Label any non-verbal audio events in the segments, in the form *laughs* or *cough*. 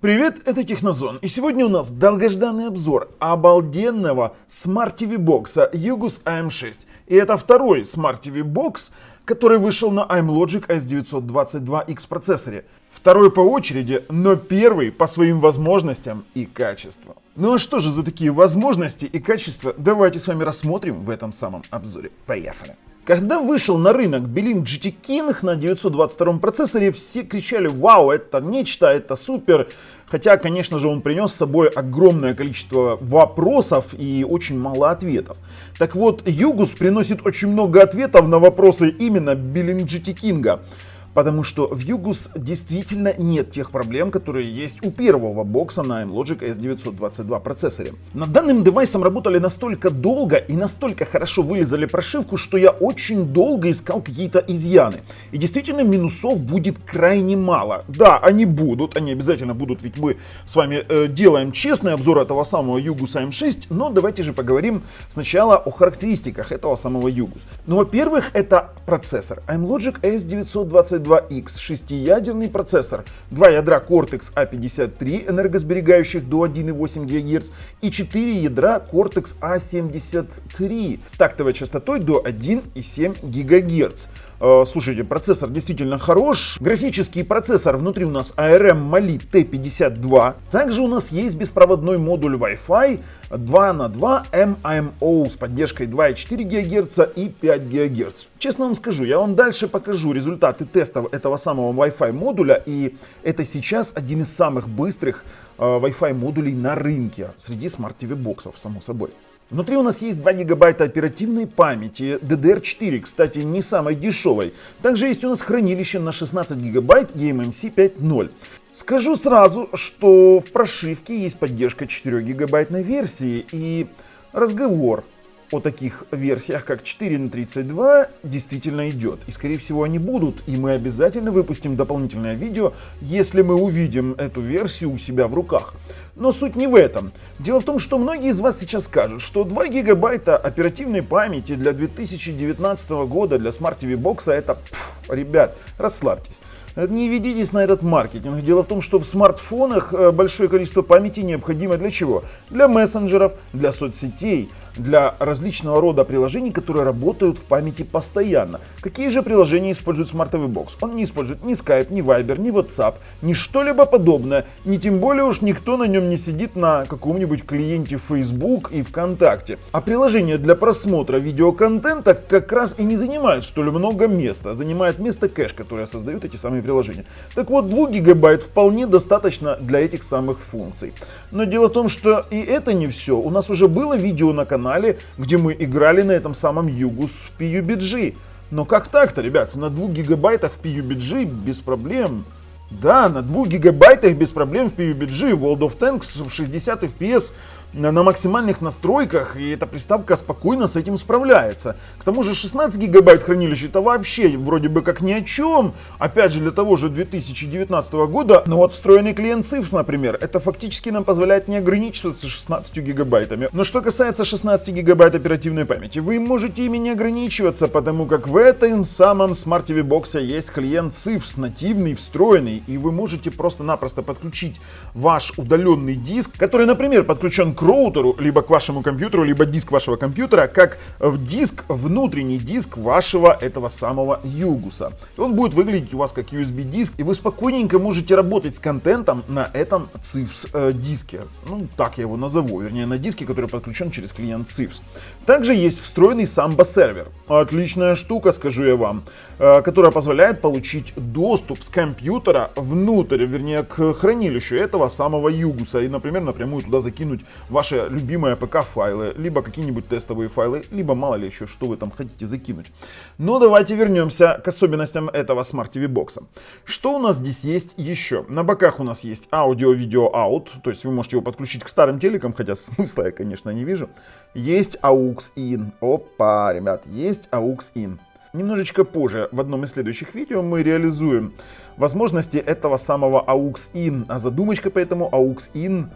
Привет, это Технозон. И сегодня у нас долгожданный обзор обалденного Smart TV бокса Yugus AM6. И это второй Smart TV бокс, который вышел на iMlogic S922X процессоре. Второй по очереди, но первый по своим возможностям и качеству. Ну а что же за такие возможности и качества, давайте с вами рассмотрим в этом самом обзоре. Поехали! Когда вышел на рынок Belink GT King на 922 процессоре, все кричали «Вау, это нечто, это супер!» Хотя, конечно же, он принес с собой огромное количество вопросов и очень мало ответов. Так вот, Югус приносит очень много ответов на вопросы именно Belink GT King. Потому что в Югус действительно нет тех проблем, которые есть у первого бокса на Logic S922 процессоре. Над данным девайсом работали настолько долго и настолько хорошо вылезали прошивку, что я очень долго искал какие-то изъяны. И действительно минусов будет крайне мало. Да, они будут, они обязательно будут, ведь мы с вами э, делаем честный обзор этого самого Югус AM6, но давайте же поговорим сначала о характеристиках этого самого Югус. Ну, во-первых, это процессор iMlogic S922 2X, шестиядерный процессор, два ядра Cortex A53, энергосберегающих до 1,8 ГГц, и 4 ядра Cortex A73 с тактовой частотой до 1,7 ГГц. Э, слушайте, процессор действительно хорош. Графический процессор внутри у нас ARM Mali T52. Также у нас есть беспроводной модуль Wi-Fi 2 на 2 MIMO с поддержкой 2,4 ГГц и 5 ГГц. Честно вам скажу, я вам дальше покажу результаты тестов этого самого Wi-Fi модуля. И это сейчас один из самых быстрых э, Wi-Fi модулей на рынке среди TV боксов, само собой. Внутри у нас есть 2 гигабайта оперативной памяти DDR4, кстати, не самой дешевой. Также есть у нас хранилище на 16 гигабайт eMMC 5.0. Скажу сразу, что в прошивке есть поддержка 4 гигабайтной версии и разговор о таких версиях, как 4 на 32, действительно идет. И скорее всего они будут, и мы обязательно выпустим дополнительное видео, если мы увидим эту версию у себя в руках. Но суть не в этом. Дело в том, что многие из вас сейчас скажут, что 2 гигабайта оперативной памяти для 2019 года для Smart TV Box это, пф, ребят, расслабьтесь. Не ведитесь на этот маркетинг. Дело в том, что в смартфонах э, большое количество памяти необходимо для чего? Для мессенджеров, для соцсетей, для различного рода приложений, которые работают в памяти постоянно. Какие же приложения Smart TV Box? Он не использует ни Skype, ни Viber, ни WhatsApp, ни что-либо подобное. Ни тем более уж никто на нем не сидит на каком-нибудь клиенте Facebook и ВКонтакте. А приложения для просмотра видеоконтента как раз и не занимают столь много места. Занимает место кэш, которое создают эти самые приложения. Так вот, 2 гигабайт вполне достаточно для этих самых функций. Но дело в том, что и это не все. У нас уже было видео на канале, где мы играли на этом самом Югус в PUBG. Но как так-то, ребят? На 2 гигабайтах в PUBG без проблем. Да, на 2 гигабайтах без проблем в PUBG World of Tanks в 60 FPS на максимальных настройках, и эта приставка спокойно с этим справляется. К тому же 16 гигабайт хранилища это вообще вроде бы как ни о чем. Опять же для того же 2019 года, но вот встроенный клиент CIFS, например, это фактически нам позволяет не ограничиваться 16 гигабайтами. Но что касается 16 гигабайт оперативной памяти, вы можете ими не ограничиваться, потому как в этом самом Smart TV Box есть клиент CIFS, нативный, встроенный, и вы можете просто-напросто подключить ваш удаленный диск, который, например, подключен к роутеру, либо к вашему компьютеру, либо диск вашего компьютера, как в диск, внутренний диск вашего этого самого Югуса. Он будет выглядеть у вас как USB диск, и вы спокойненько можете работать с контентом на этом CIFS э. Ну, так я его назову, вернее, на диске, который подключен через клиент CIFS. Также есть встроенный Samba сервер. Отличная штука, скажу я вам, э, которая позволяет получить доступ с компьютера внутрь, вернее, к хранилищу этого самого Югуса, и, например, напрямую туда закинуть ваши любимые ПК-файлы, либо какие-нибудь тестовые файлы, либо мало ли еще, что вы там хотите закинуть. Но давайте вернемся к особенностям этого Smart TV бокса. Что у нас здесь есть еще? На боках у нас есть аудио-видео out, то есть вы можете его подключить к старым телекам, хотя смысла я, конечно, не вижу. Есть AUX in. Опа, ребят, есть AUX in. Немножечко позже, в одном из следующих видео, мы реализуем возможности этого самого AUX in, а задумочка по этому AUX in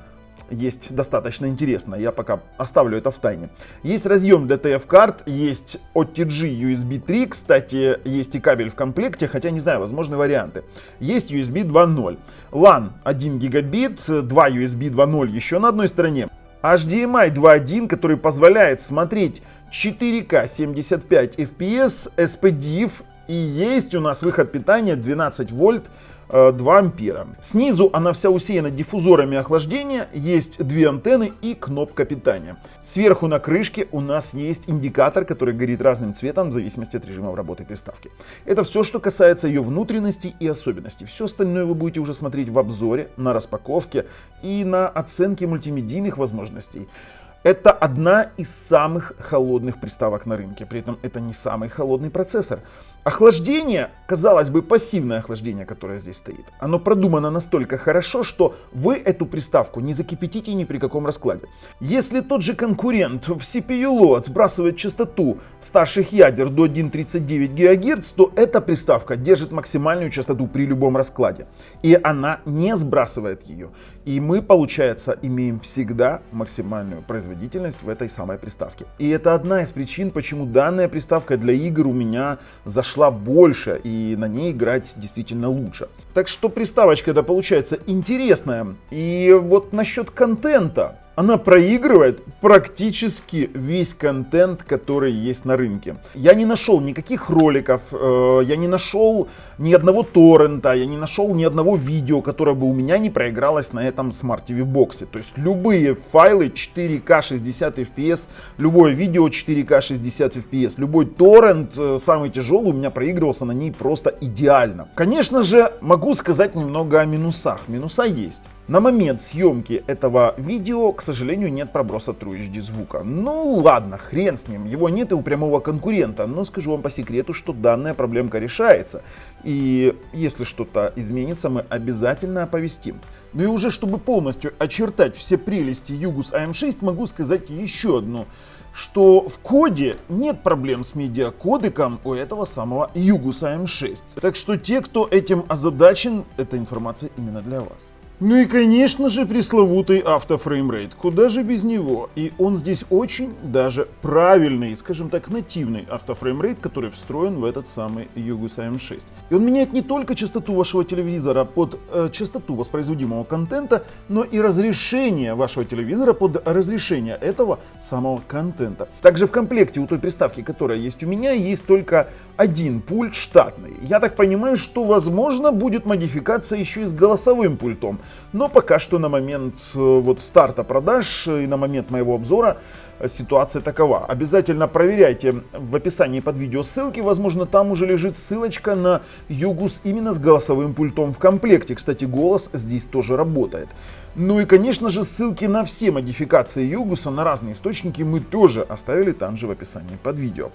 есть достаточно интересно, я пока оставлю это в тайне. Есть разъем для TF-карт, есть OTG USB 3, кстати, есть и кабель в комплекте, хотя не знаю, возможны варианты. Есть USB 2.0, LAN 1 гигабит, 2 USB 2.0 еще на одной стороне. HDMI 2.1, который позволяет смотреть 4К 75 FPS, SPDIF и есть у нас выход питания 12 вольт 2 э, ампера. Снизу она вся усеяна диффузорами охлаждения, есть две антенны и кнопка питания. Сверху на крышке у нас есть индикатор, который горит разным цветом в зависимости от режима работы приставки. Это все, что касается ее внутренности и особенностей. Все остальное вы будете уже смотреть в обзоре, на распаковке и на оценке мультимедийных возможностей. Это одна из самых холодных приставок на рынке, при этом это не самый холодный процессор. Охлаждение, казалось бы, пассивное охлаждение, которое здесь стоит, оно продумано настолько хорошо, что вы эту приставку не закипятите ни при каком раскладе. Если тот же конкурент в CPU-лот сбрасывает частоту старших ядер до 1.39 ГГц, то эта приставка держит максимальную частоту при любом раскладе. И она не сбрасывает ее. И мы, получается, имеем всегда максимальную производительность в этой самой приставке. И это одна из причин, почему данная приставка для игр у меня зашла больше и на ней играть действительно лучше. Так что приставочка это получается интересная. И вот насчет контента она проигрывает практически весь контент, который есть на рынке. Я не нашел никаких роликов, э, я не нашел ни одного торрента, я не нашел ни одного видео, которое бы у меня не проигралось на этом Smart TV боксе. То есть любые файлы 4К 60 FPS, любое видео 4К 60 FPS, любой торрент, э, самый тяжелый, у меня проигрывался на ней просто идеально. Конечно же, могу сказать немного о минусах. Минуса есть. На момент съемки этого видео, к сожалению, нет проброса True HD звука. Ну ладно, хрен с ним, его нет и у прямого конкурента, но скажу вам по секрету, что данная проблемка решается. И если что-то изменится, мы обязательно оповестим. Ну и уже чтобы полностью очертать все прелести Югус AM6, могу сказать еще одну что в коде нет проблем с медиакодеком у этого самого Югус AM6. Так что те, кто этим озадачен, эта информация именно для вас. Ну и конечно же пресловутый автофреймрейт, куда же без него. И он здесь очень даже правильный, скажем так, нативный автофреймрейт, который встроен в этот самый Yugus AM6. И он меняет не только частоту вашего телевизора под э, частоту воспроизводимого контента, но и разрешение вашего телевизора под разрешение этого самого контента. Также в комплекте у той приставки, которая есть у меня, есть только один пульт штатный. Я так понимаю, что возможно будет модификация еще и с голосовым пультом. Но пока что на момент э, вот старта продаж и на момент моего обзора э, ситуация такова. Обязательно проверяйте в описании под видео ссылки, возможно там уже лежит ссылочка на Югус именно с голосовым пультом в комплекте. Кстати, голос здесь тоже работает. Ну и конечно же ссылки на все модификации Югуса на разные источники мы тоже оставили там же в описании под видео.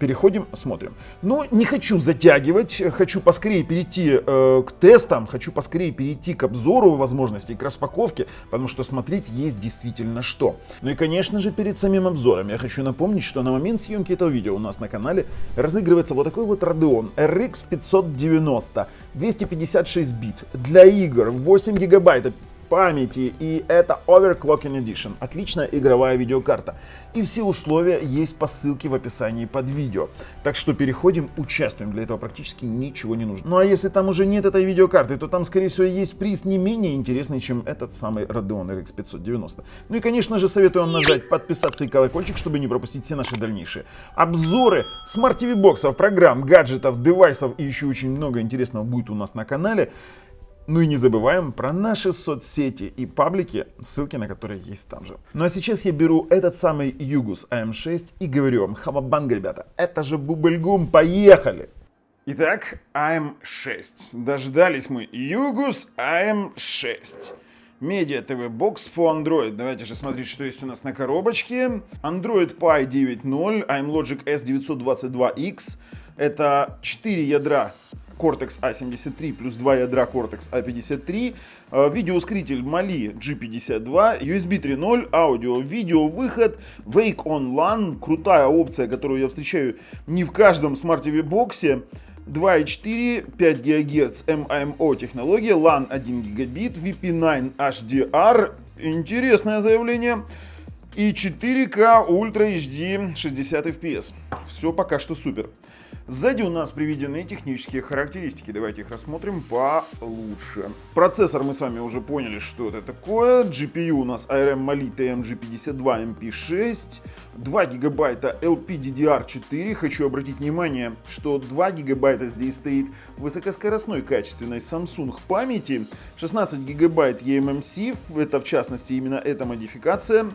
Переходим, смотрим. Но не хочу затягивать, хочу поскорее перейти э, к тестам, хочу поскорее перейти к обзору возможностей, к распаковке, потому что смотреть есть действительно что. Ну и конечно же перед самим обзором я хочу напомнить, что на момент съемки этого видео у нас на канале разыгрывается вот такой вот Radeon RX 590, 256 бит для игр, 8 гигабайт памяти, и это Overclocking Edition, отличная игровая видеокарта. И все условия есть по ссылке в описании под видео. Так что переходим, участвуем, для этого практически ничего не нужно. Ну а если там уже нет этой видеокарты, то там скорее всего есть приз не менее интересный, чем этот самый Radeon RX 590. Ну и конечно же советую вам нажать подписаться и колокольчик, чтобы не пропустить все наши дальнейшие обзоры Smart TV боксов, программ, гаджетов, девайсов и еще очень много интересного будет у нас на канале. Ну и не забываем про наши соцсети и паблики, ссылки на которые есть там же. Ну а сейчас я беру этот самый Ugoos AM6 и говорю вам, хамабанг, ребята, это же bubblegum, поехали! Итак, AM6. Дождались мы Ugoos AM6. Media TV Box for Android. Давайте же смотреть, что есть у нас на коробочке. Android Pie 9.0, Amlogic S922X. Это 4 ядра Cortex A73 плюс 2 ядра Cortex A53, э, видеоускоритель Mali G52, USB 3.0, аудио, видео, выход, Wake On LAN, крутая опция, которую я встречаю не в каждом Smart TV боксе. 2.4, 5 ГГц MIMO технология, LAN 1 гигабит, VP9 HDR, интересное заявление, и 4К Ultra HD 60 FPS. Все пока что супер. Сзади у нас приведены технические характеристики. Давайте их рассмотрим получше. Процессор мы с вами уже поняли, что это такое. GPU у нас ARM Mali TMG52 MP6. 2 гигабайта LPDDR4. Хочу обратить внимание, что 2 гигабайта здесь стоит высокоскоростной качественной Samsung памяти. 16 гигабайт eMMC, это в частности именно эта модификация.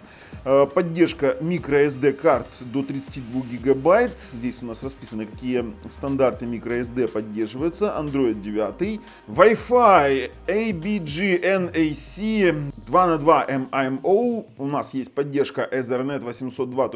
Э, поддержка microSD карт до 32 гигабайт. Здесь у нас расписаны, какие стандарты microSD поддерживаются. Android 9. Wi-Fi ABG-NAC 2 на 2 MIMO. У нас есть поддержка Ethernet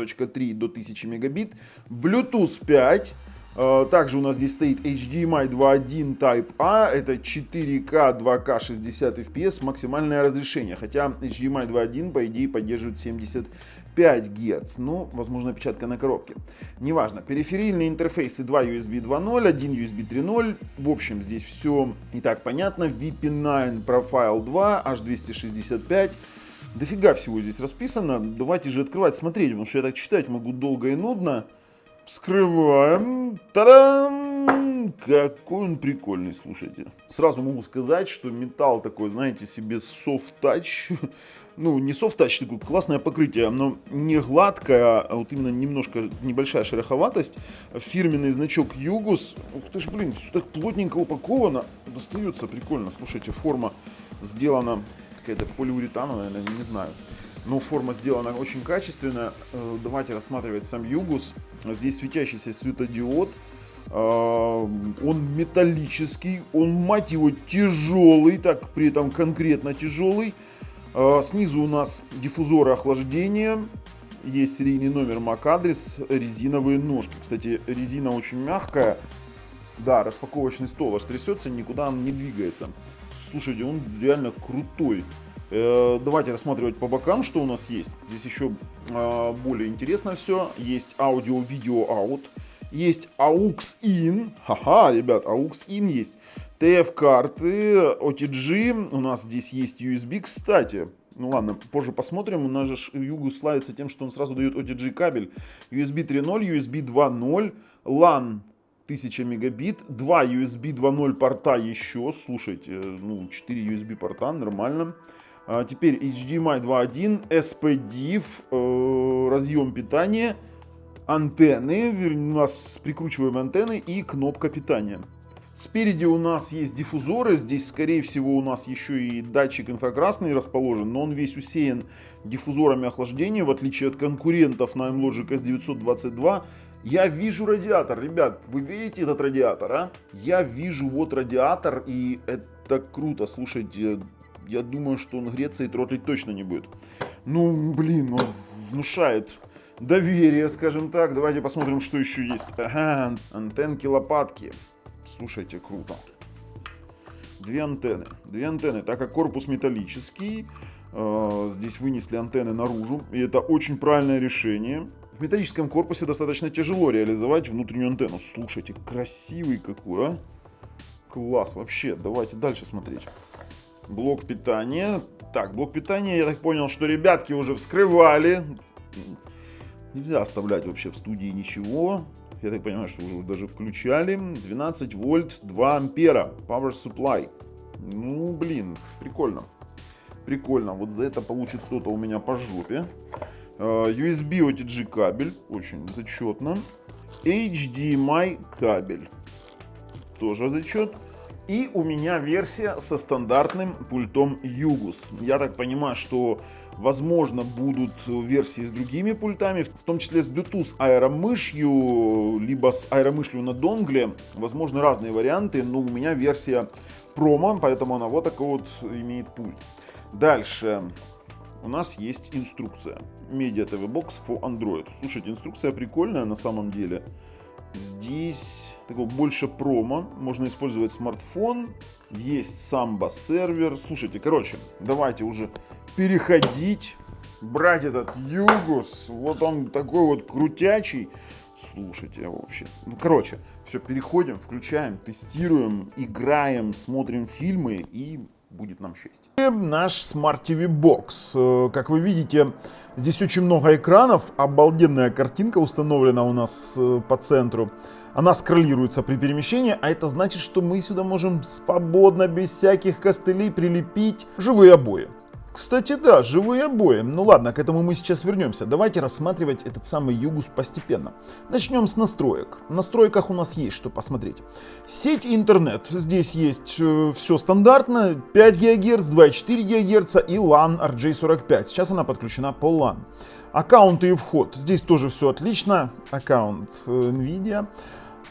802.3 до 1000 мегабит. Bluetooth 5. Э, также у нас здесь стоит HDMI 2.1 Type A, это 4К 2К 60 FPS, максимальное разрешение, хотя HDMI 2.1 по идее поддерживает 75 Гц, ну, возможно, опечатка на коробке. Неважно, периферийные интерфейсы 2 USB 2.0, 1 USB 3.0, в общем, здесь все и так понятно, VP9 Profile 2, H265, дофига всего здесь расписано, давайте же открывать, смотреть, потому что я так читать могу долго и нудно. Вскрываем. Та-дам! Какой он прикольный, слушайте. Сразу могу сказать, что металл такой, знаете, себе soft *laughs* touch. Ну, не soft touch, такое классное покрытие, но не гладкое, а вот именно немножко небольшая шероховатость. Фирменный значок Югус. Ух ты ж, блин, все так плотненько упаковано. Достается прикольно. Слушайте, форма сделана какая-то полиуретановая, наверное, не знаю. Но форма сделана очень качественно. Э, давайте рассматривать сам Югус. Здесь светящийся светодиод. Э, он металлический, он, мать его, тяжелый, так при этом конкретно тяжелый. Э, снизу у нас диффузоры охлаждения. Есть серийный номер MAC-адрес, резиновые ножки. Кстати, резина очень мягкая. Да, распаковочный стол аж трясется, никуда он не двигается. Слушайте, он реально крутой. Э, давайте рассматривать по бокам, что у нас есть. Здесь еще а, более интересно все. Есть аудио-видео out. Есть AUX-IN. Ха-ха, ребят, AUX-IN есть. TF-карты, OTG. У нас здесь есть USB, кстати. Ну ладно, позже посмотрим. У нас же Югу славится тем, что он сразу дает OTG кабель. USB 3.0, USB 2.0, LAN 1000 мегабит, 2 USB 2.0 порта еще, слушайте, ну 4 USB порта, нормально. А теперь HDMI 2.1, SPDIF, э, разъем питания, антенны, у нас прикручиваем антенны и кнопка питания. Спереди у нас есть диффузоры, здесь скорее всего у нас еще и датчик инфракрасный расположен, но он весь усеян диффузорами охлаждения, в отличие от конкурентов на MLogic S922. Я вижу радиатор, ребят, вы видите этот радиатор, а? Я вижу вот радиатор и это круто, слушайте, я думаю, что он греться и тротлить точно не будет. Ну, блин, он внушает доверие, скажем так. Давайте посмотрим, что еще есть. Ага, антенки, лопатки. Слушайте, круто. Две антенны. Две антенны, так как корпус металлический, э, здесь вынесли антенны наружу. И это очень правильное решение. В металлическом корпусе достаточно тяжело реализовать внутреннюю антенну. Слушайте, красивый какой, а? Класс, вообще. Давайте дальше смотреть. Блок питания. Так, блок питания, я так понял, что ребятки уже вскрывали. Нельзя оставлять вообще в студии ничего. Я так понимаю, что уже даже включали. 12 вольт, 2 ампера. Power supply. Ну, блин, прикольно. Прикольно. Вот за это получит кто-то у меня по жопе. Uh, USB OTG кабель. Очень зачетно. HDMI кабель. Тоже зачет. И у меня версия со стандартным пультом Югус. Я так понимаю, что возможно будут версии с другими пультами, в том числе с Bluetooth аэромышью, либо с аэромышью на донгле. Возможно разные варианты, но у меня версия промо, поэтому она вот такой вот имеет пульт. Дальше. У нас есть инструкция. Media TV Box for Android. Слушайте, инструкция прикольная на самом деле. Здесь такого больше промо. Можно использовать смартфон. Есть самбо сервер. Слушайте, короче, давайте уже переходить. Брать этот Югус. Вот он такой вот крутячий. Слушайте, вообще. Ну, короче, все, переходим, включаем, тестируем, играем, смотрим фильмы и будет нам счастье. Наш Smart TV Box. Э, как вы видите, здесь очень много экранов. Обалденная картинка установлена у нас э, по центру. Она скроллируется при перемещении, а это значит, что мы сюда можем свободно, без всяких костылей прилепить живые обои. Кстати, да, живые обои. Ну ладно, к этому мы сейчас вернемся. Давайте рассматривать этот самый Югус постепенно. Начнем с настроек. В настройках у нас есть что посмотреть. Сеть интернет. Здесь есть э, все стандартно. 5 ГГц, 2,4 ГГц и LAN RJ45. Сейчас она подключена по LAN. Аккаунты и вход. Здесь тоже все отлично. Аккаунт э, NVIDIA.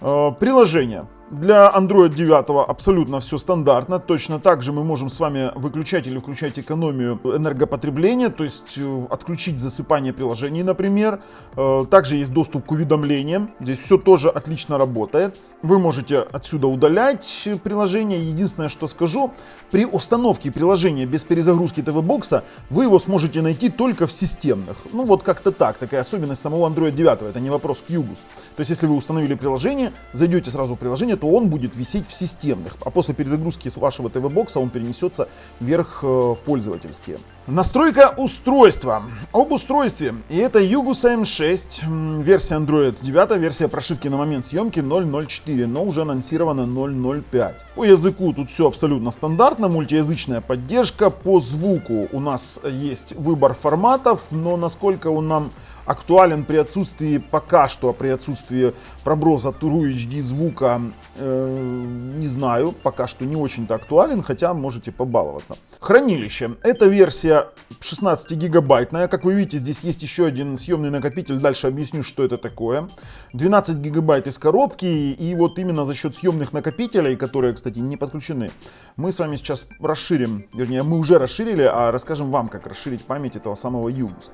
Э, приложение. Для Android 9 абсолютно все стандартно. Точно так же мы можем с вами выключать или включать экономию энергопотребления, то есть э, отключить засыпание приложений, например. Э, также есть доступ к уведомлениям. Здесь все тоже отлично работает. Вы можете отсюда удалять приложение. Единственное, что скажу, при установке приложения без перезагрузки ТВ-бокса вы его сможете найти только в системных. Ну вот как-то так, такая особенность самого Android 9. Это не вопрос к. То есть если вы установили приложение, зайдете сразу в приложение, то он будет висеть в системных, а после перезагрузки с вашего ТВ-бокса он перенесется вверх э, в пользовательские. Настройка устройства. Об устройстве. И это Yugus M6, версия Android 9, версия прошивки на момент съемки 0.04, но уже анонсирована 0.05. По языку тут все абсолютно стандартно, мультиязычная поддержка. По звуку у нас есть выбор форматов, но насколько он нам актуален при отсутствии, пока что при отсутствии проброса True HD звука, э, не знаю, пока что не очень-то актуален, хотя можете побаловаться. Хранилище. Эта версия 16 гигабайтная, как вы видите, здесь есть еще один съемный накопитель, дальше объясню, что это такое. 12 гигабайт из коробки, и вот именно за счет съемных накопителей, которые, кстати, не подключены, мы с вами сейчас расширим, вернее, мы уже расширили, а расскажем вам, как расширить память этого самого Югус.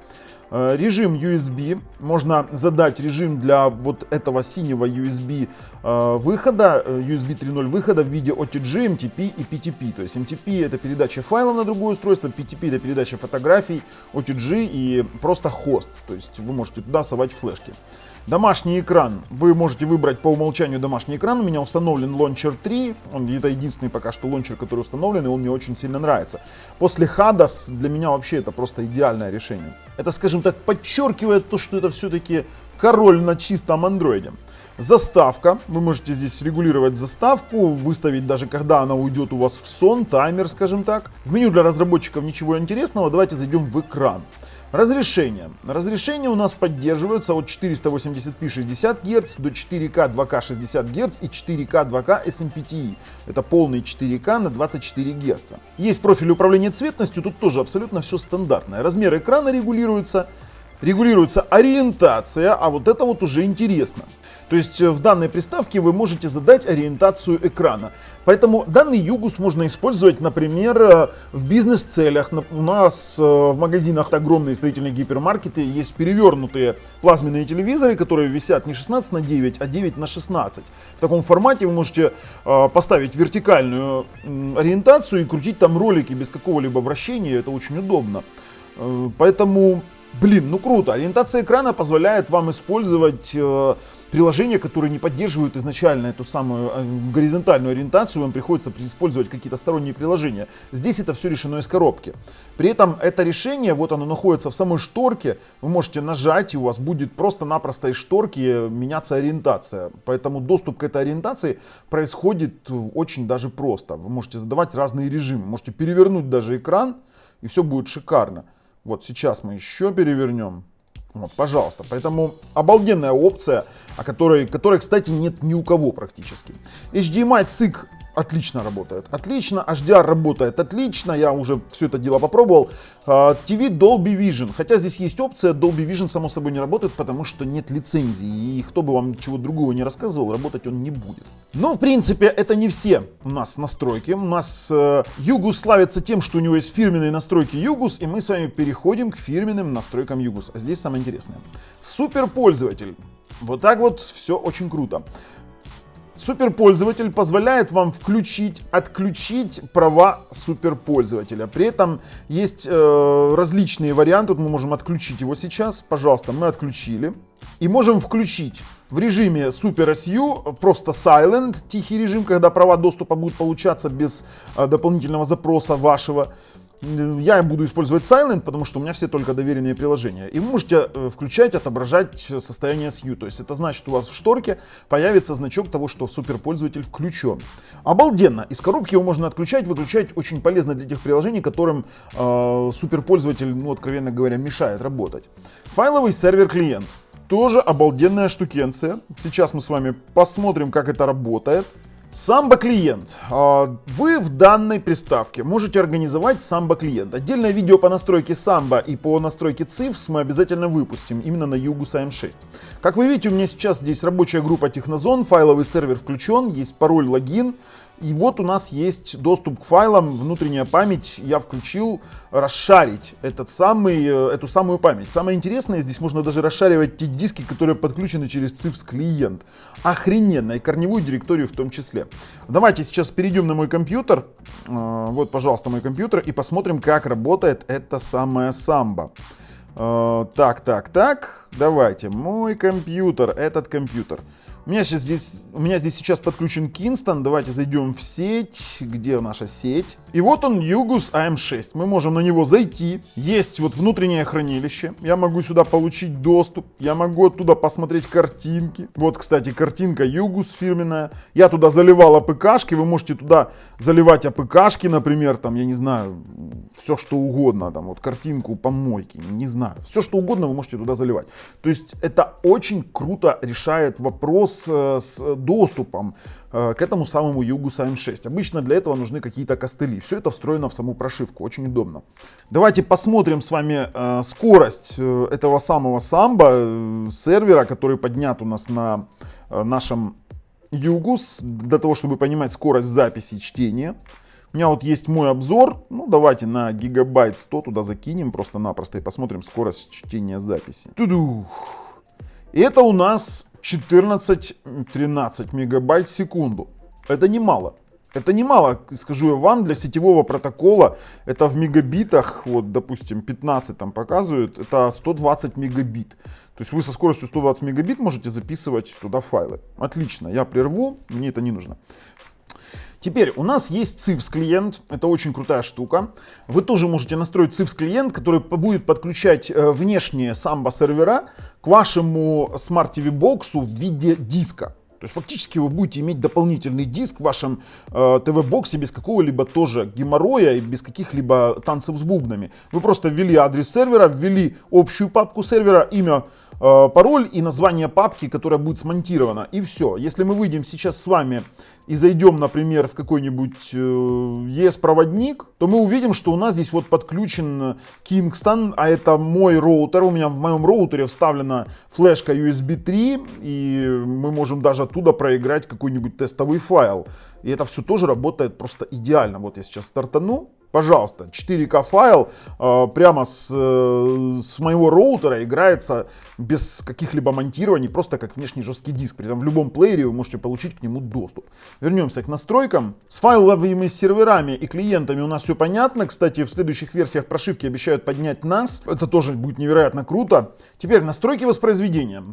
Э, режим USB. Можно задать режим для вот этого синего USB э, выхода, э, USB 3.0 выхода в виде OTG, MTP и PTP. То есть MTP это передача файлов на другое устройство, PTP это передача фотографий, OTG и просто хост. То есть вы можете туда совать флешки. Домашний экран. Вы можете выбрать по умолчанию домашний экран. У меня установлен Launcher 3. Он это единственный пока что лончер, который установлен, и он мне очень сильно нравится. После HADAS для меня вообще это просто идеальное решение. Это, скажем так, подчеркивает то, что это все-таки король на чистом андроиде. Заставка. Вы можете здесь регулировать заставку, выставить даже когда она уйдет у вас в сон, таймер, скажем так. В меню для разработчиков ничего интересного. Давайте зайдем в экран. Разрешение. Разрешение у нас поддерживаются от 480p 60 Гц до 4К 2К 60 Гц и 4К 2К SMPTE. Это полный 4К на 24 Гц. Есть профиль управления цветностью, тут тоже абсолютно все стандартное. Размер экрана регулируется, регулируется ориентация, а вот это вот уже интересно. То есть э, в данной приставке вы можете задать ориентацию экрана. Поэтому данный Югус можно использовать, например, э, в бизнес-целях. У нас э, в магазинах огромные строительные гипермаркеты есть перевернутые плазменные телевизоры, которые висят не 16 на 9, а 9 на 16. В таком формате вы можете поставить вертикальную ориентацию и крутить там ролики без какого-либо вращения. Это очень удобно. Поэтому, блин, ну круто. Ориентация экрана позволяет вам использовать приложения, которые не поддерживают изначально эту самую э, горизонтальную ориентацию, вам приходится использовать какие-то сторонние приложения. Здесь это все решено из коробки. При этом это решение, вот оно находится в самой шторке, вы можете нажать, и у вас будет просто-напросто из шторки меняться ориентация. Поэтому доступ к этой ориентации происходит очень даже просто. Вы можете задавать разные режимы, можете перевернуть даже экран, и все будет шикарно. Вот сейчас мы еще перевернем. Вот, пожалуйста. Поэтому обалденная опция, о которой, которой, кстати, нет ни у кого практически. HDMI цик отлично работает. Отлично, HDR работает отлично, я уже все это дело попробовал. А, TV Dolby Vision, хотя здесь есть опция, Dolby Vision само собой не работает, потому что нет лицензии, и кто бы вам чего другого не рассказывал, работать он не будет. Но в принципе это не все у нас настройки. У нас э, Югус славится тем, что у него есть фирменные настройки Югус, и мы с вами переходим к фирменным настройкам Югус. А здесь самое интересное. Супер пользователь. Вот так вот все очень круто. Суперпользователь позволяет вам включить, отключить права суперпользователя. При этом есть э, различные варианты. Вот мы можем отключить его сейчас. Пожалуйста, мы отключили. и можем включить в режиме Super SU просто Silent, тихий режим, когда права доступа будут получаться без э, дополнительного запроса вашего. Я буду использовать Silent, потому что у меня все только доверенные приложения. И вы можете э, включать, отображать состояние SU. То есть это значит, у вас в шторке появится значок того, что суперпользователь включен. Обалденно. Из коробки его можно отключать, выключать. Очень полезно для тех приложений, которым э, суперпользователь, ну, откровенно говоря, мешает работать. Файловый сервер-клиент. Тоже обалденная штукенция. Сейчас мы с вами посмотрим, как это работает. Самбо клиент. А, вы в данной приставке можете организовать самбо клиент. Отдельное видео по настройке самбо и по настройке CIFS мы обязательно выпустим именно на Югус AM6. Как вы видите, у меня сейчас здесь рабочая группа Технозон, файловый сервер включен, есть пароль, логин. И вот у нас есть доступ к файлам, внутренняя память. Я включил расшарить этот самый, э, эту самую память. Самое интересное, здесь можно даже расшаривать те диски, которые подключены через CIFS клиент. Охрененно, и корневую директорию в том числе. Давайте сейчас перейдем на мой компьютер. Э, вот, пожалуйста, мой компьютер. И посмотрим, как работает эта самая самбо. Э, так, так, так. Давайте. Мой компьютер, этот компьютер. У меня, сейчас здесь, у меня здесь сейчас подключен Kingston. Давайте зайдем в сеть. Где наша сеть? И вот он, Yugus AM6. Мы можем на него зайти. Есть вот внутреннее хранилище. Я могу сюда получить доступ. Я могу оттуда посмотреть картинки. Вот, кстати, картинка Yugus фирменная. Я туда заливал АПКшки. Вы можете туда заливать АПКшки, например, там, я не знаю, все что угодно. Там вот картинку помойки, не знаю. Все что угодно вы можете туда заливать. То есть это очень круто решает вопрос с, с доступом э, к этому самому Югу Sign 6. Обычно для этого нужны какие-то костыли. Все это встроено в саму прошивку, очень удобно. Давайте посмотрим с вами э, скорость э, этого самого самбо э, сервера, который поднят у нас на э, нашем Югус, для того, чтобы понимать скорость записи чтения. У меня вот есть мой обзор. Ну, давайте на гигабайт 100 туда закинем просто-напросто и посмотрим скорость чтения записи. Тудух. Это у нас 14-13 мегабайт в секунду. Это немало. Это немало, скажу я вам, для сетевого протокола. Это в мегабитах, вот, допустим, 15 там показывают, это 120 мегабит. То есть вы со скоростью 120 мегабит можете записывать туда файлы. Отлично, я прерву, мне это не нужно. Теперь у нас есть CIFS клиент, это очень крутая штука. Вы тоже можете настроить CIFS клиент, который будет подключать э, внешние Samba сервера к вашему Smart TV боксу в виде диска. То есть фактически вы будете иметь дополнительный диск в вашем э, ТВ-боксе без какого-либо тоже геморроя и без каких-либо танцев с бубнами. Вы просто ввели адрес сервера, ввели общую папку сервера, имя пароль и название папки, которая будет смонтирована. И все. Если мы выйдем сейчас с вами и зайдем, например, в какой-нибудь ES-проводник, э, то мы увидим, что у нас здесь вот подключен Kingston, а это мой роутер. У меня в моем роутере вставлена флешка USB 3, и мы можем даже оттуда проиграть какой-нибудь тестовый файл. И это все тоже работает просто идеально. Вот я сейчас стартану. Пожалуйста, 4К файл э, прямо с, э, с моего роутера играется без каких-либо монтирований, просто как внешний жесткий диск. При этом в любом плеере вы можете получить к нему доступ. Вернемся к настройкам. С файловыми серверами и клиентами у нас все понятно. Кстати, в следующих версиях прошивки обещают поднять нас. Это тоже будет невероятно круто. Теперь настройки воспроизведения.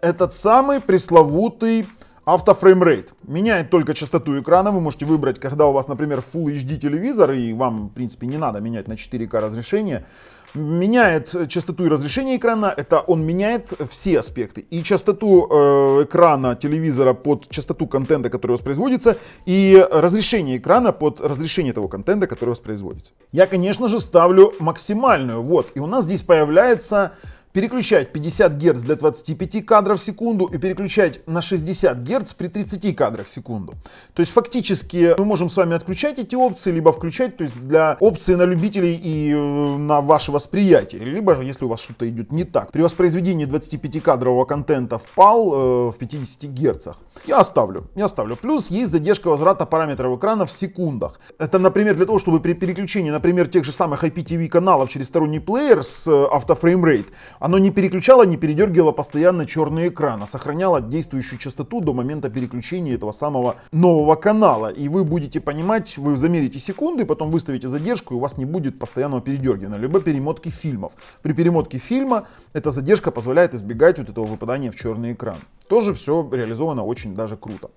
Этот самый пресловутый Автофреймрейт меняет только частоту экрана. Вы можете выбрать, когда у вас, например, Full HD телевизор, и вам, в принципе, не надо менять на 4К разрешение. Меняет частоту и разрешение экрана, это он меняет все аспекты. И частоту э, экрана телевизора под частоту контента, который воспроизводится, и разрешение экрана под разрешение того контента, который воспроизводится. Я, конечно же, ставлю максимальную. Вот, и у нас здесь появляется переключать 50 Гц для 25 кадров в секунду и переключать на 60 Гц при 30 кадрах в секунду. То есть фактически мы можем с вами отключать эти опции, либо включать, то есть для опции на любителей и э, на ваше восприятие, либо если у вас что-то идет не так. При воспроизведении 25-кадрового контента впал э, в 50 Гц. Я оставлю, я оставлю. Плюс есть задержка возврата параметров экрана в секундах. Это, например, для того, чтобы при переключении, например, тех же самых IPTV каналов через сторонний плеер с э, автофреймрейт, Оно не переключало, не передергивало постоянно черный экран, а сохраняло действующую частоту до момента переключения этого самого нового канала. И вы будете понимать, вы замерите секунды, потом выставите задержку, и у вас не будет постоянного передергивания, либо перемотки фильмов. При перемотке фильма эта задержка позволяет избегать вот этого выпадания в черный экран. Тоже все реализовано очень даже круто.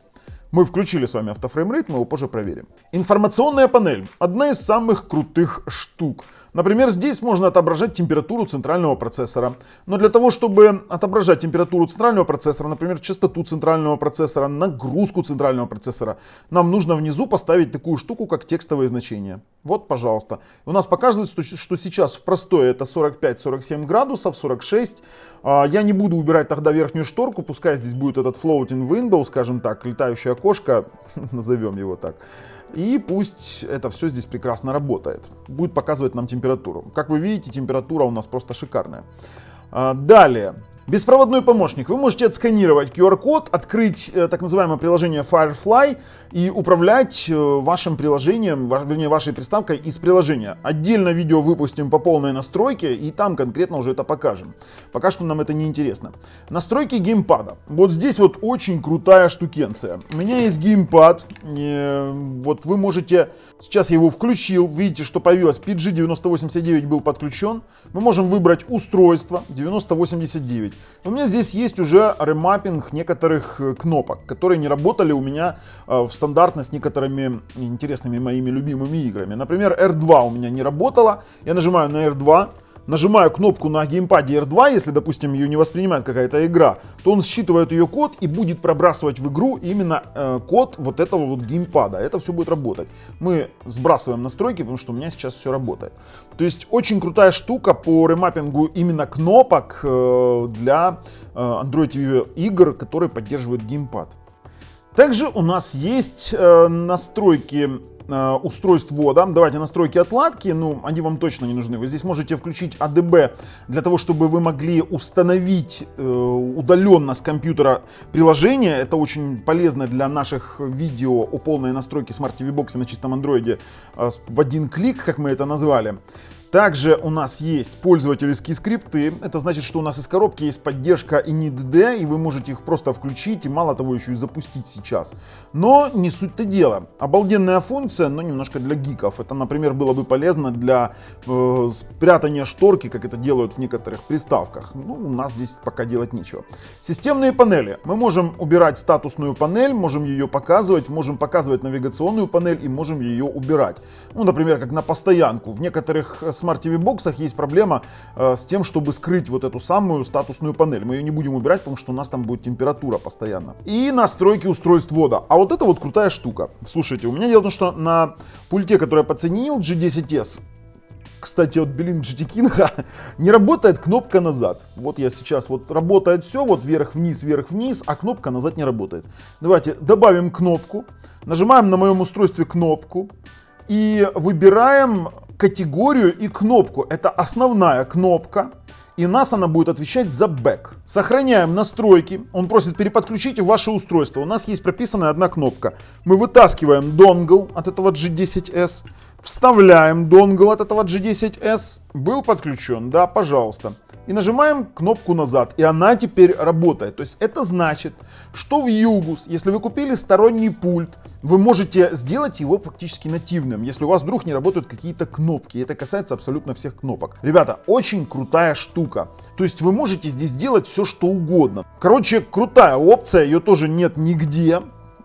Мы включили с вами автофреймрейт, мы его позже проверим. Информационная панель. Одна из самых крутых штук. Например, здесь можно отображать температуру центрального процессора. Но для того, чтобы отображать температуру центрального процессора, например, частоту центрального процессора, нагрузку центрального процессора, нам нужно внизу поставить такую штуку, как текстовые значения. Вот, пожалуйста. У нас показывает, что сейчас в простое это 45-47 градусов, 46. А, я не буду убирать тогда верхнюю шторку, пускай здесь будет этот floating window, скажем так, летающее окошко, *laughs* назовем его так. И пусть это все здесь прекрасно работает. Будет показывать нам температуру. Как вы видите, температура у нас просто шикарная. А, далее. Беспроводной помощник. Вы можете отсканировать QR-код, открыть э, так называемое приложение Firefly и управлять э, вашим приложением, вернее вашей приставкой из приложения. Отдельно видео выпустим по полной настройке и там конкретно уже это покажем. Пока что нам это не интересно. Настройки геймпада. Вот здесь вот очень крутая штукенция. У меня есть геймпад. Э, вот вы можете... Сейчас я его включил. Видите, что появилось PG9089 был подключен. Мы можем выбрать устройство 9089. У меня здесь есть уже ремаппинг некоторых э, кнопок, которые не работали у меня э, в стандартно с некоторыми интересными моими любимыми играми. Например, R2 у меня не работала. Я нажимаю на R2, нажимаю кнопку на геймпаде R2, если, допустим, ее не воспринимает какая-то игра, то он считывает ее код и будет пробрасывать в игру именно э, код вот этого вот геймпада. Это все будет работать. Мы сбрасываем настройки, потому что у меня сейчас все работает. То есть очень крутая штука по ремаппингу именно кнопок э, для э, Android TV игр, которые поддерживают геймпад. Также у нас есть э, настройки Э, устройств ввода. Давайте настройки отладки, ну, они вам точно не нужны. Вы здесь можете включить ADB для того, чтобы вы могли установить э, удаленно с компьютера приложение. Это очень полезно для наших видео о полной настройке Smart TV Box на чистом андроиде э, в один клик, как мы это назвали. Также у нас есть пользовательские скрипты. Это значит, что у нас из коробки есть поддержка initd, и вы можете их просто включить и мало того еще и запустить сейчас. Но не суть-то дело. Обалденная функция, но немножко для гиков. Это, например, было бы полезно для э, спрятания шторки, как это делают в некоторых приставках. Ну, у нас здесь пока делать нечего. Системные панели. Мы можем убирать статусную панель, можем ее показывать, можем показывать навигационную панель и можем ее убирать. Ну, например, как на постоянку. В некоторых Smart TV боксах есть проблема э, с тем, чтобы скрыть вот эту самую статусную панель. Мы ее не будем убирать, потому что у нас там будет температура постоянно. И настройки устройств ввода. А вот это вот крутая штука. Слушайте, у меня дело в том, что на пульте, который я подсоединил, G10S, кстати, от Белин King *laughs* не работает кнопка назад. Вот я сейчас, вот работает все, вот вверх-вниз, вверх-вниз, а кнопка назад не работает. Давайте добавим кнопку, нажимаем на моем устройстве кнопку и выбираем категорию и кнопку. Это основная кнопка. И нас она будет отвечать за бэк. Сохраняем настройки. Он просит переподключить ваше устройство. У нас есть прописанная одна кнопка. Мы вытаскиваем донгл от этого G10S. Вставляем донгл от этого G10S. Был подключен? Да, пожалуйста и нажимаем кнопку назад, и она теперь работает. То есть это значит, что в Югус, если вы купили сторонний пульт, вы можете сделать его фактически нативным, если у вас вдруг не работают какие-то кнопки. Это касается абсолютно всех кнопок. Ребята, очень крутая штука. То есть вы можете здесь делать все, что угодно. Короче, крутая опция, ее тоже нет нигде.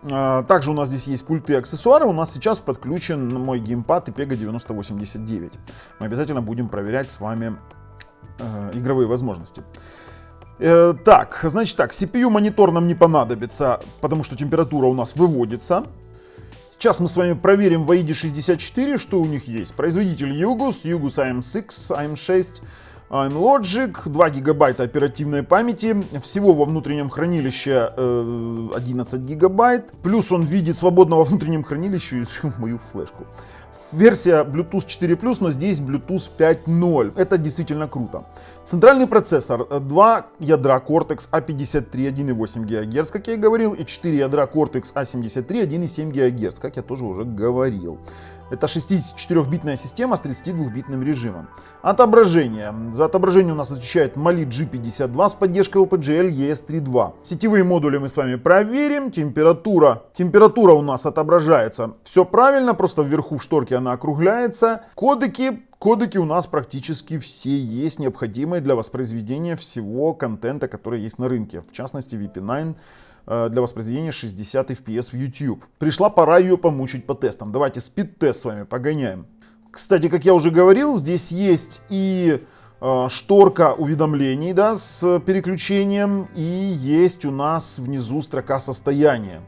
А, также у нас здесь есть пульты и аксессуары. У нас сейчас подключен мой геймпад IPEGA 9089. Мы обязательно будем проверять с вами э, игровые возможности. Э, так, значит так, CPU монитор нам не понадобится, потому что температура у нас выводится. Сейчас мы с вами проверим в AID 64, что у них есть. Производитель Yugus, Yugus AM6, AM6, AMLogic, 2 гигабайта оперативной памяти, всего во внутреннем хранилище 11 э, гигабайт, плюс он видит свободного во внутреннем хранилище *laughs* мою флешку версия Bluetooth 4+, но здесь Bluetooth 5.0. Это действительно круто. Центральный процессор, 2 ядра Cortex A53 1,8 ГГц, как я и говорил, и 4 ядра Cortex A73 1,7 ГГц, как я тоже уже говорил. Это 64-битная система с 32-битным режимом. Отображение. За отображение у нас отвечает Mali G52 с поддержкой OpenGL ES32. Сетевые модули мы с вами проверим. Температура. Температура у нас отображается. Все правильно, просто вверху в шторке она округляется. Кодеки Кодеки у нас практически все есть, необходимые для воспроизведения всего контента, который есть на рынке. В частности, VP9 э, для воспроизведения 60 FPS в YouTube. Пришла пора ее помучить по тестам. Давайте спид-тест с вами погоняем. Кстати, как я уже говорил, здесь есть и э, шторка уведомлений да, с переключением, и есть у нас внизу строка состояния.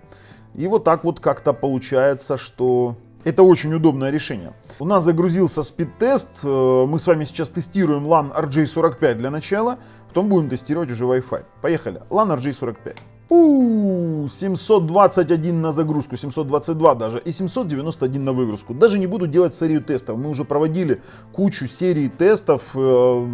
И вот так вот как-то получается, что это очень удобное решение. У нас загрузился спид-тест. Э, мы с вами сейчас тестируем LAN RJ45 для начала. Потом будем тестировать уже Wi-Fi. Поехали. LAN RJ45. У, 721 на загрузку, 722 даже, и 791 на выгрузку. Даже не буду делать серию тестов. Мы уже проводили кучу серий тестов. Э,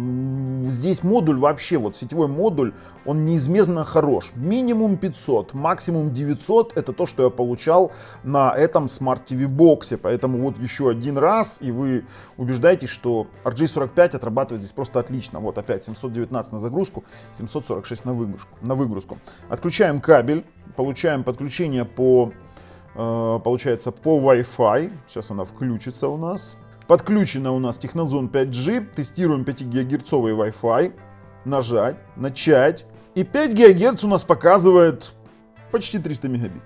здесь модуль вообще, вот сетевой модуль, он неизменно хорош. Минимум 500, максимум 900. Это то, что я получал на этом Smart TV боксе. Поэтому вот еще один раз, и вы убеждаетесь, что RJ45 отрабатывает здесь просто отлично. Вот опять 719 на загрузку, 746 на выгрузку. На выгрузку. Отключаем Подключаем кабель, получаем подключение по, э, получается, по Wi-Fi. Сейчас она включится у нас. Подключена у нас Технозон 5G. Тестируем 5 ГГц Wi-Fi. Нажать, начать. И 5 ГГц у нас показывает почти 300 мегабит.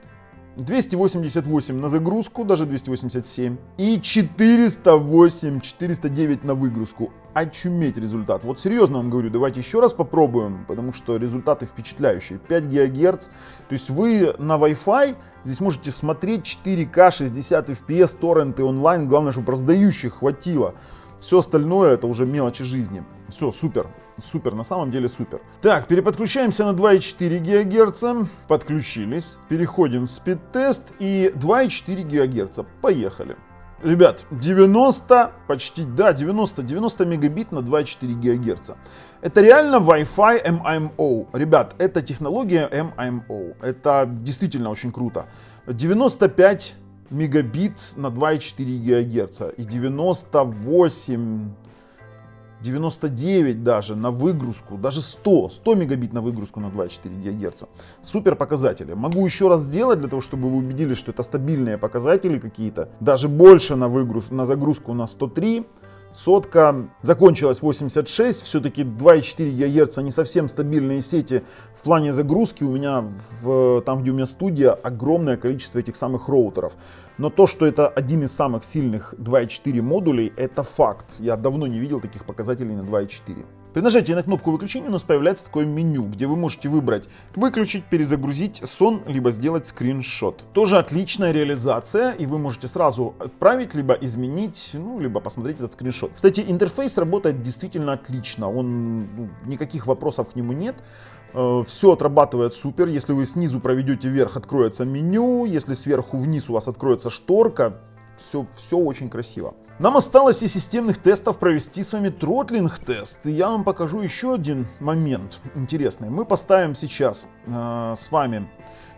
288 на загрузку, даже 287. И 408, 409 на выгрузку. Очуметь результат. Вот серьезно вам говорю, давайте еще раз попробуем, потому что результаты впечатляющие. 5 ГГц. То есть вы на Wi-Fi здесь можете смотреть 4К, 60 FPS, торренты онлайн. Главное, чтобы раздающих хватило. Все остальное это уже мелочи жизни. Все, супер. Супер, на самом деле супер. Так, переподключаемся на 2,4 ГГц. Подключились. Переходим в спид-тест и 2,4 ГГц. Поехали. Ребят, 90, почти, да, 90, 90 мегабит на 2,4 ГГц. Это реально Wi-Fi MIMO. Ребят, это технология MIMO. Это действительно очень круто. 95 мегабит на 2,4 ГГц и 98 99 даже на выгрузку, даже 100, 100 мегабит на выгрузку на 2,4 ГГц. Супер показатели. Могу еще раз сделать для того, чтобы вы убедились, что это стабильные показатели какие-то. Даже больше на, выгруз, на загрузку на 103 Сотка закончилась 86, все-таки 2,4 ГГц не совсем стабильные сети в плане загрузки. У меня, в, там где у меня студия, огромное количество этих самых роутеров. Но то, что это один из самых сильных 2.4 модулей, это факт. Я давно не видел таких показателей на 2.4. При нажатии на кнопку выключения у нас появляется такое меню, где вы можете выбрать выключить, перезагрузить сон, либо сделать скриншот. Тоже отличная реализация, и вы можете сразу отправить, либо изменить, ну, либо посмотреть этот скриншот. Кстати, интерфейс работает действительно отлично, он, ну, никаких вопросов к нему нет. Э, Все отрабатывает супер. Если вы снизу проведете вверх, откроется меню. Если сверху вниз у вас откроется шторка. Все, все очень красиво. Нам осталось из системных тестов провести с вами тротлинг тест. И я вам покажу еще один момент интересный. Мы поставим сейчас э, с вами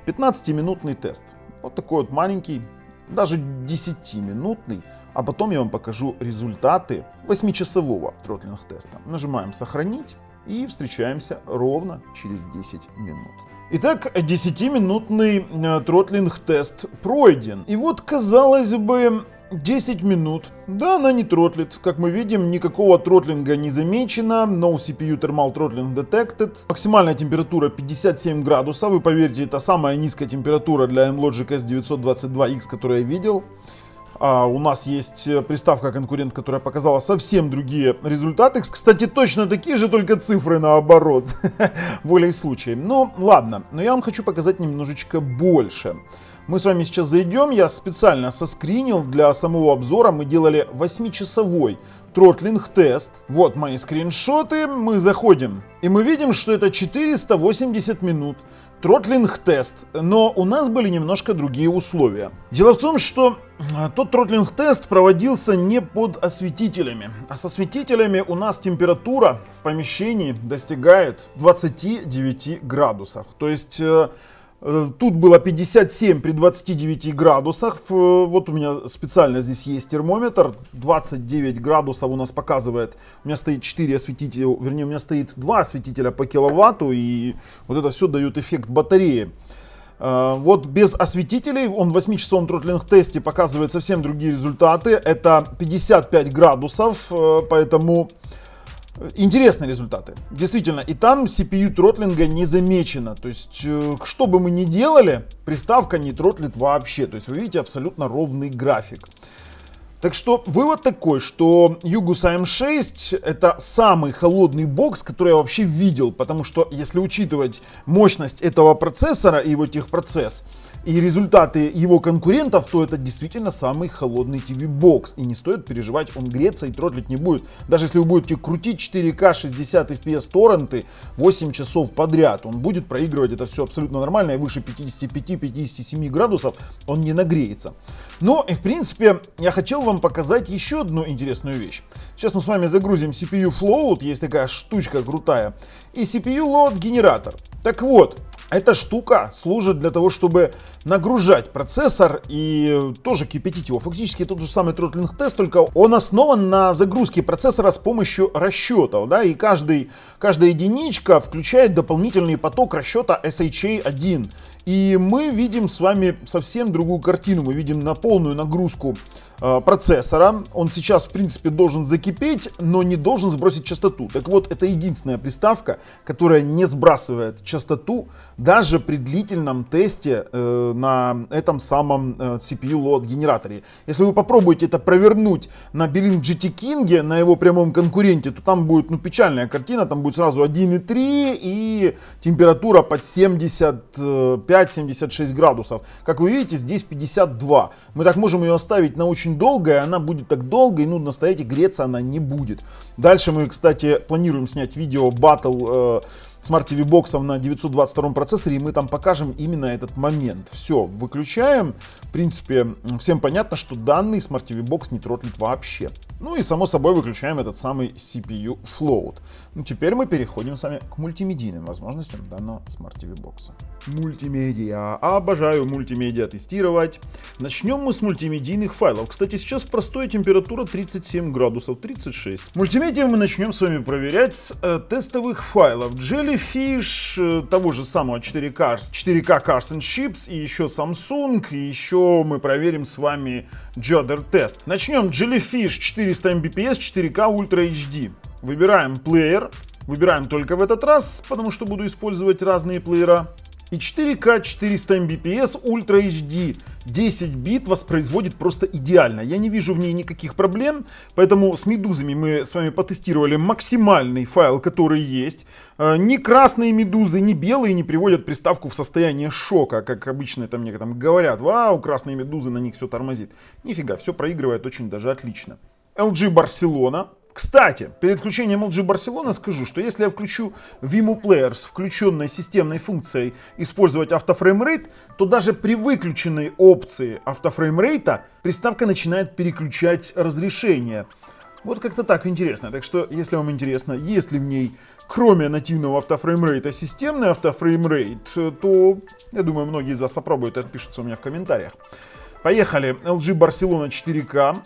15-минутный тест. Вот такой вот маленький, даже 10-минутный. А потом я вам покажу результаты 8-часового тротлинг теста. Нажимаем сохранить и встречаемся ровно через 10 минут. Итак, 10-минутный э, тротлинг тест пройден. И вот, казалось бы, 10 минут. Да, она не тротлит. Как мы видим, никакого тротлинга не замечено. No CPU Thermal Throttling Detected. Максимальная температура 57 градусов. Вы поверьте, это самая низкая температура для M-Logic S922X, которую я видел. А у нас есть э, приставка конкурент, которая показала совсем другие результаты. Кстати, точно такие же, только цифры наоборот. *laughs* Волей случая. Ну, ладно. Но я вам хочу показать немножечко больше. Мы с вами сейчас зайдем. Я специально соскринил для самого обзора. Мы делали 8-часовой тротлинг тест. Вот мои скриншоты. Мы заходим. И мы видим, что это 480 минут тротлинг тест, но у нас были немножко другие условия. Дело в том, что а, тот тротлинг тест проводился не под осветителями, а с осветителями у нас температура в помещении достигает 29 градусов. То есть э, Э, тут было 57 при 29 градусах. Вот у меня специально здесь есть термометр. 29 градусов у нас показывает. У меня стоит 4 осветителя, вернее у меня стоит 2 осветителя по киловатту. И вот это все дает эффект батареи. Э, вот без осветителей он в 8-часовом тротлинг тесте показывает совсем другие результаты. Это 55 градусов, э, поэтому Интересные результаты. Действительно, и там CPU тротлинга не замечено. То есть, э, что бы мы ни делали, приставка не тротлит вообще. То есть, вы видите абсолютно ровный график. Так что вывод такой, что Югус AM6 это самый холодный бокс, который я вообще видел, потому что если учитывать мощность этого процессора и его техпроцесс, и результаты его конкурентов, то это действительно самый холодный TV-бокс. И не стоит переживать, он греться и тротлить не будет. Даже если вы будете крутить 4К 60 FPS торренты 8 часов подряд, он будет проигрывать это все абсолютно нормально, и выше 55-57 градусов он не нагреется. Но, и в принципе, я хотел вам показать еще одну интересную вещь. Сейчас мы с вами загрузим CPU Float, есть такая штучка крутая, и CPU Load генератор. Так вот, эта штука служит для того, чтобы нагружать процессор и тоже кипятить его. Фактически тот же самый тротлинг тест, только он основан на загрузке процессора с помощью расчетов. Да, и каждый, каждая единичка включает дополнительный поток расчета SHA-1. И мы видим с вами совсем другую картину. Мы видим на полную нагрузку Э, процессора. Он сейчас, в принципе, должен закипеть, но не должен сбросить частоту. Так вот, это единственная приставка, которая не сбрасывает частоту даже при длительном тесте э, на этом самом э, CPU load генераторе. Если вы попробуете это провернуть на Belink GT King, на его прямом конкуренте, то там будет ну, печальная картина. Там будет сразу 1,3 и температура под 75-76 градусов. Как вы видите, здесь 52. Мы так можем ее оставить на очень очень долгая, она будет так долго и нудно стоять и греться она не будет. Дальше мы, кстати, планируем снять видео батл э, Smart TV боксом на 922 процессоре, и мы там покажем именно этот момент. Все, выключаем. В принципе, всем понятно, что данный Smart TV бокс не тротлит вообще. Ну и само собой выключаем этот самый CPU Float. Ну теперь мы переходим с вами к мультимедийным возможностям данного Smart TV бокса. Мультимедиа. Обожаю мультимедиа тестировать. Начнем мы с мультимедийных файлов. Кстати, сейчас простая температура 37 градусов, 36. Мультимедиа мы начнем с вами проверять с э, тестовых файлов. Jellyfish, э, того же самого 4K, 4K Cars and Chips, и еще Samsung, и еще мы проверим с вами Jodder тест. Начнем Jellyfish 400 Mbps 4K Ultra HD. Выбираем плеер. Выбираем только в этот раз, потому что буду использовать разные плеера. И 4К 400 Mbps Ultra HD 10 бит воспроизводит просто идеально. Я не вижу в ней никаких проблем, поэтому с медузами мы с вами потестировали максимальный файл, который есть. Э, ни красные медузы, ни белые не приводят приставку в состояние шока, как обычно там мне там говорят, вау, красные медузы, на них все тормозит. Нифига, все проигрывает очень даже отлично. LG Barcelona кстати, перед включением LG Barcelona скажу, что если я включу Vimo Player с включенной системной функцией использовать автофреймрейт, то даже при выключенной опции автофреймрейта приставка начинает переключать разрешение. Вот как-то так интересно. Так что, если вам интересно, есть ли в ней, кроме нативного автофреймрейта, системный автофреймрейт, то, я думаю, многие из вас попробуют и отпишутся у меня в комментариях. Поехали. LG Barcelona 4K.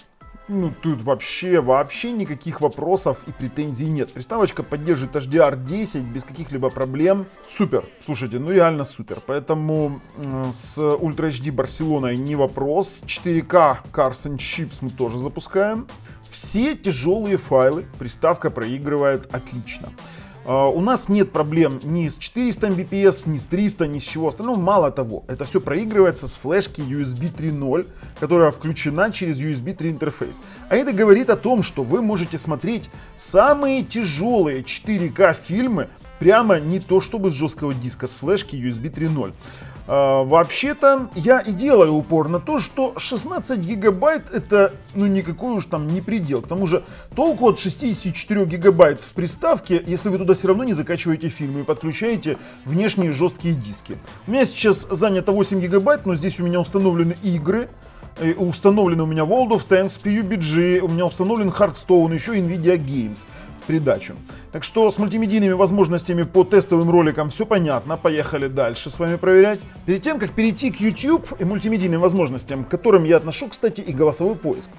Ну, тут вообще, вообще никаких вопросов и претензий нет. Приставочка поддерживает HDR10 без каких-либо проблем. Супер. Слушайте, ну реально супер. Поэтому э, с Ultra HD Барселоной не вопрос. 4K Cars and Chips мы тоже запускаем. Все тяжелые файлы приставка проигрывает отлично. А, у нас нет проблем ни с 400 Mbps, ни с 300, ни с чего остального. Мало того, это все проигрывается с флешки USB 3.0, которая включена через USB 3 интерфейс. А это говорит о том, что вы можете смотреть самые тяжелые 4К фильмы прямо не то чтобы с жесткого диска, с флешки USB 3.0. А, вообще-то я и делаю упор на то, что 16 гигабайт это ну никакой уж там не предел. К тому же толку от 64 гигабайт в приставке, если вы туда все равно не закачиваете фильмы и подключаете внешние жесткие диски. У меня сейчас занято 8 гигабайт, но здесь у меня установлены игры. Установлены у меня World of Tanks, PUBG, у меня установлен Hearthstone, еще Nvidia Games в придачу. Так что с мультимедийными возможностями по тестовым роликам все понятно. Поехали дальше с вами проверять. Перед тем, как перейти к YouTube и мультимедийным возможностям, к которым я отношу, кстати, и голосовой поиск.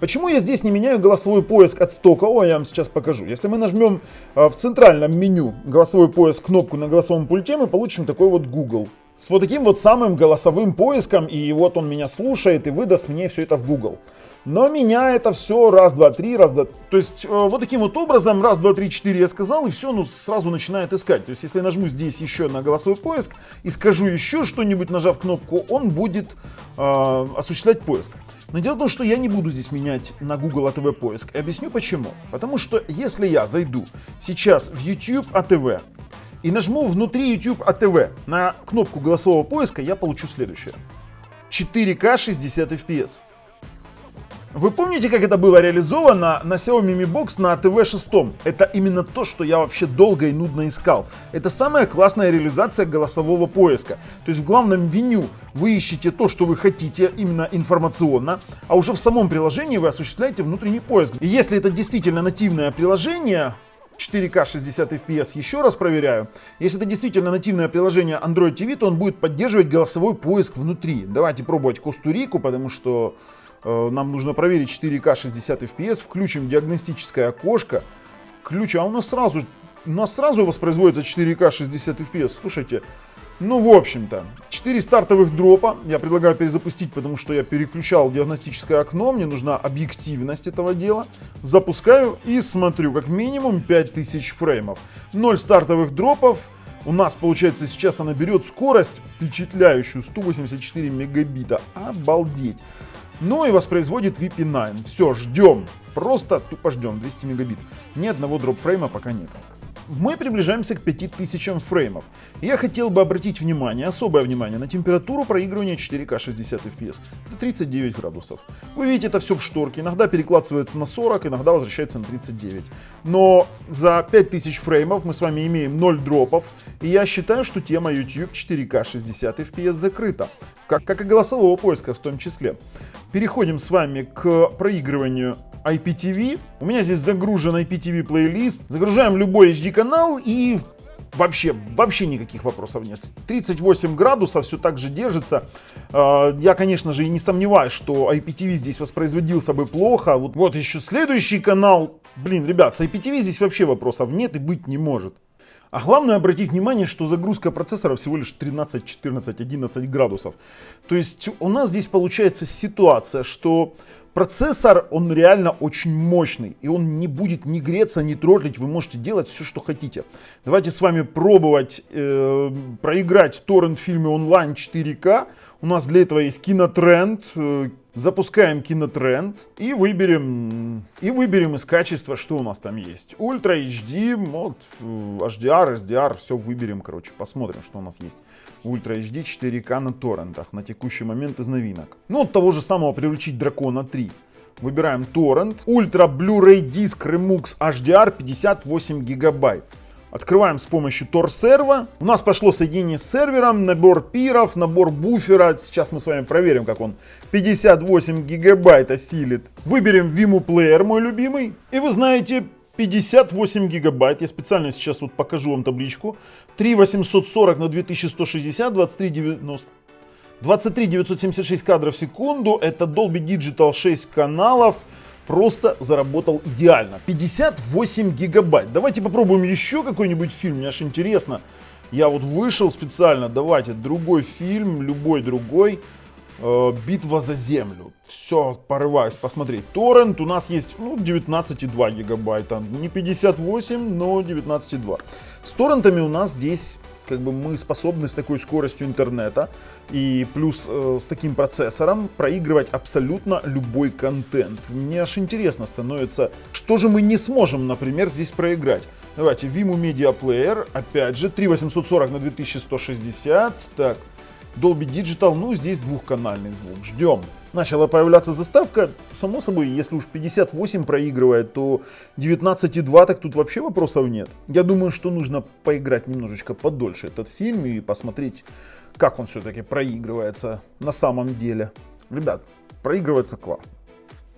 Почему я здесь не меняю голосовой поиск от стока? О, я вам сейчас покажу. Если мы нажмем а, в центральном меню голосовой поиск кнопку на голосовом пульте, мы получим такой вот Google. С вот таким вот самым голосовым поиском, и вот он меня слушает и выдаст мне все это в Google. Но меня это все раз, два, три, раз, два. То есть э, вот таким вот образом, раз, два, три, четыре я сказал, и все, ну сразу начинает искать. То есть если я нажму здесь еще на голосовой поиск и скажу еще что-нибудь, нажав кнопку, он будет э, осуществлять поиск. Но дело в том, что я не буду здесь менять на Google ATV поиск. И объясню почему. Потому что если я зайду сейчас в YouTube ATV и нажму внутри YouTube ATV на кнопку голосового поиска, я получу следующее. 4К 60 FPS. Вы помните, как это было реализовано на Xiaomi Mi Box на ATV 6? Это именно то, что я вообще долго и нудно искал. Это самая классная реализация голосового поиска. То есть в главном меню вы ищете то, что вы хотите, именно информационно, а уже в самом приложении вы осуществляете внутренний поиск. И если это действительно нативное приложение, 4К 60 FPS, еще раз проверяю. Если это действительно нативное приложение Android TV, то он будет поддерживать голосовой поиск внутри. Давайте пробовать Костурику, потому что нам нужно проверить 4К 60 FPS, включим диагностическое окошко, включим, а у нас сразу, у нас сразу воспроизводится 4К 60 FPS, слушайте, ну, в общем-то, 4 стартовых дропа. Я предлагаю перезапустить, потому что я переключал диагностическое окно. Мне нужна объективность этого дела. Запускаю и смотрю, как минимум 5000 фреймов. 0 стартовых дропов. У нас, получается, сейчас она берет скорость впечатляющую 184 мегабита. Обалдеть. Ну и воспроизводит VP9. Все, ждем. Просто тупо ждем. 200 мегабит. Ни одного дропфрейма пока нет. Мы приближаемся к 5000 фреймов. Я хотел бы обратить внимание, особое внимание, на температуру проигрывания 4К 60 FPS. Это 39 градусов. Вы видите это все в шторке. Иногда перекладывается на 40, иногда возвращается на 39. Но за 5000 фреймов мы с вами имеем 0 дропов. И я считаю, что тема YouTube 4К 60 FPS закрыта. Как, как и голосового поиска в том числе. Переходим с вами к проигрыванию IPTV. У меня здесь загружен IPTV плейлист. Загружаем любой HD канал и вообще, вообще никаких вопросов нет. 38 градусов, все так же держится. А, я, конечно же, и не сомневаюсь, что IPTV здесь воспроизводился бы плохо. Вот, вот еще следующий канал. Блин, ребят, с IPTV здесь вообще вопросов нет и быть не может. А главное обратить внимание, что загрузка процессора всего лишь 13, 14, 11 градусов. То есть у нас здесь получается ситуация, что процессор, он реально очень мощный. И он не будет ни греться, ни тротлить. Вы можете делать все, что хотите. Давайте с вами пробовать э, проиграть торрент фильме онлайн 4К. У нас для этого есть кинотренд, э, Запускаем кинотренд и выберем, и выберем из качества, что у нас там есть. Ультра HD, мод, HDR, SDR, все выберем, короче, посмотрим, что у нас есть. Ultra HD 4К на торрентах на текущий момент из новинок. Ну, от того же самого приручить Дракона 3. Выбираем торрент. Ultra Blu-ray диск Remux HDR 58 гигабайт. Открываем с помощью TorrServ а. У нас пошло соединение с сервером, набор пиров, набор буфера. Сейчас мы с вами проверим, как он 58 гигабайт осилит. Выберем ViMu Player, мой любимый. И вы знаете, 58 гигабайт. Я специально сейчас вот покажу вам табличку. 3840 на 2160, 2390. 23 976 кадров в секунду. Это Dolby Digital 6 каналов просто заработал идеально. 58 гигабайт. Давайте попробуем еще какой-нибудь фильм, мне аж интересно. Я вот вышел специально, давайте другой фильм, любой другой. Э, Битва за землю. Все, порываюсь посмотреть. Торрент у нас есть ну, 19,2 гигабайта. Не 58, но 19,2. С торрентами у нас здесь как бы мы способны с такой скоростью интернета и плюс э, с таким процессором проигрывать абсолютно любой контент. Мне аж интересно становится, что же мы не сможем, например, здесь проиграть. Давайте, Vimo Media Player, опять же, 3840 на 2160, так, Dolby Digital, ну здесь двухканальный звук, ждем. Начала появляться заставка, само собой, если уж 58 проигрывает, то 19,2 так тут вообще вопросов нет. Я думаю, что нужно поиграть немножечко подольше этот фильм и посмотреть, как он все-таки проигрывается на самом деле. Ребят, проигрывается классно.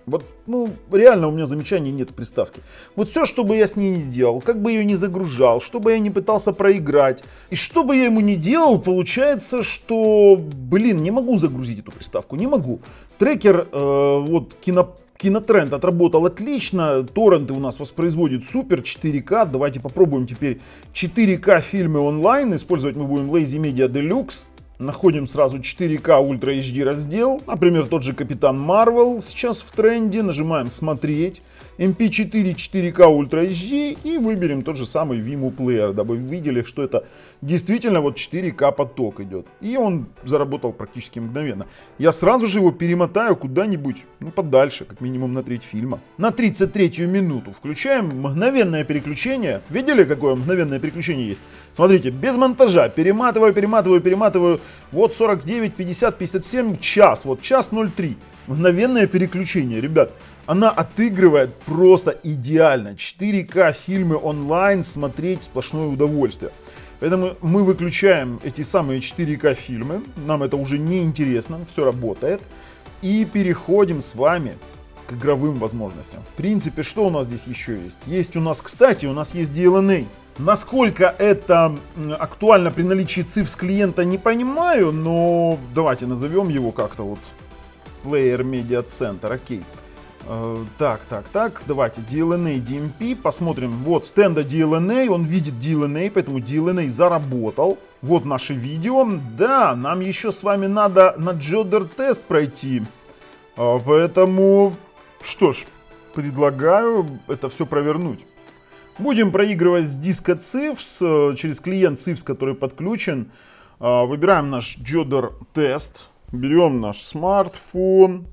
Вот, ну, реально у меня замечаний нет приставки. Вот все, что бы я с ней не делал, как бы ее не загружал, что бы я не пытался проиграть, и что бы я ему не делал, получается, что, блин, не могу загрузить эту приставку, не могу. Трекер, э, вот, кино, Кинотренд отработал отлично, торренты у нас воспроизводит супер 4К. Давайте попробуем теперь 4К фильмы онлайн. Использовать мы будем Lazy Media Deluxe. Находим сразу 4К Ultra HD раздел. Например, тот же Капитан Марвел сейчас в тренде. Нажимаем смотреть. MP4 4К Ultra HD и выберем тот же самый Vimo Player, дабы видели, что это действительно вот 4К поток идет. И он заработал практически мгновенно. Я сразу же его перемотаю куда-нибудь, ну подальше, как минимум на треть фильма. На 33 минуту включаем мгновенное переключение. Видели, какое мгновенное переключение есть? Смотрите, без монтажа, перематываю, перематываю, перематываю. Вот 49, 50, 57, час, вот час 03. Мгновенное переключение, ребят. Она отыгрывает просто идеально. 4К фильмы онлайн смотреть сплошное удовольствие. Поэтому мы выключаем эти самые 4К фильмы. Нам это уже не интересно, все работает. И переходим с вами к игровым возможностям. В принципе, что у нас здесь еще есть? Есть у нас, кстати, у нас есть DLNA. Насколько это актуально при наличии цифр клиента, не понимаю, но давайте назовем его как-то вот Player Media Center, окей. Okay. Э, так, так, так, давайте DLNA, DMP, посмотрим. Вот стенда DLNA, он видит DLNA, поэтому DLNA заработал. Вот наше видео. Да, нам еще с вами надо на Джодер тест пройти. А, поэтому, что ж, предлагаю это все провернуть. Будем проигрывать с диска CIFS, через клиент CIFS, который подключен. А, выбираем наш Джодер тест, берем наш смартфон.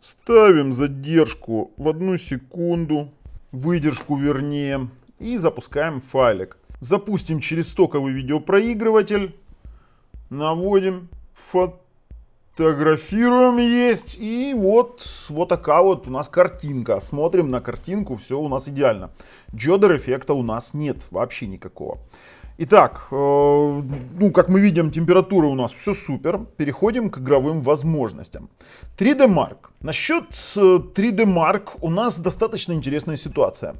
Ставим задержку в одну секунду, выдержку вернее, и запускаем файлик. Запустим через стоковый видеопроигрыватель, наводим, фотографируем есть, и вот, вот такая вот у нас картинка. Смотрим на картинку, все у нас идеально. Джодер эффекта у нас нет вообще никакого. Итак, э, ну, как мы видим, температура у нас все супер. Переходим к игровым возможностям. 3D Mark. Насчет 3D э, Mark у нас достаточно интересная ситуация.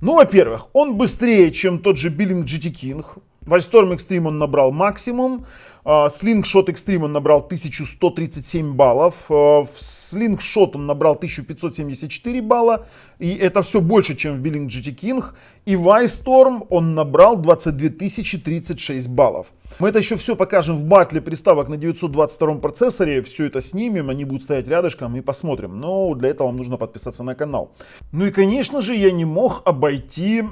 Ну, во-первых, он быстрее, чем тот же Billing GT King. Вальсторм Extreme он набрал максимум. Slingshot Extreme он набрал 1137 баллов. А, в Slingshot он набрал 1574 балла. И это все больше, чем в Billing GT King. И в Storm он набрал 22 036 баллов. Мы это еще все покажем в батле приставок на 922 процессоре. Все это снимем, они будут стоять рядышком и посмотрим. Но для этого вам нужно подписаться на канал. Ну и конечно же я не мог обойти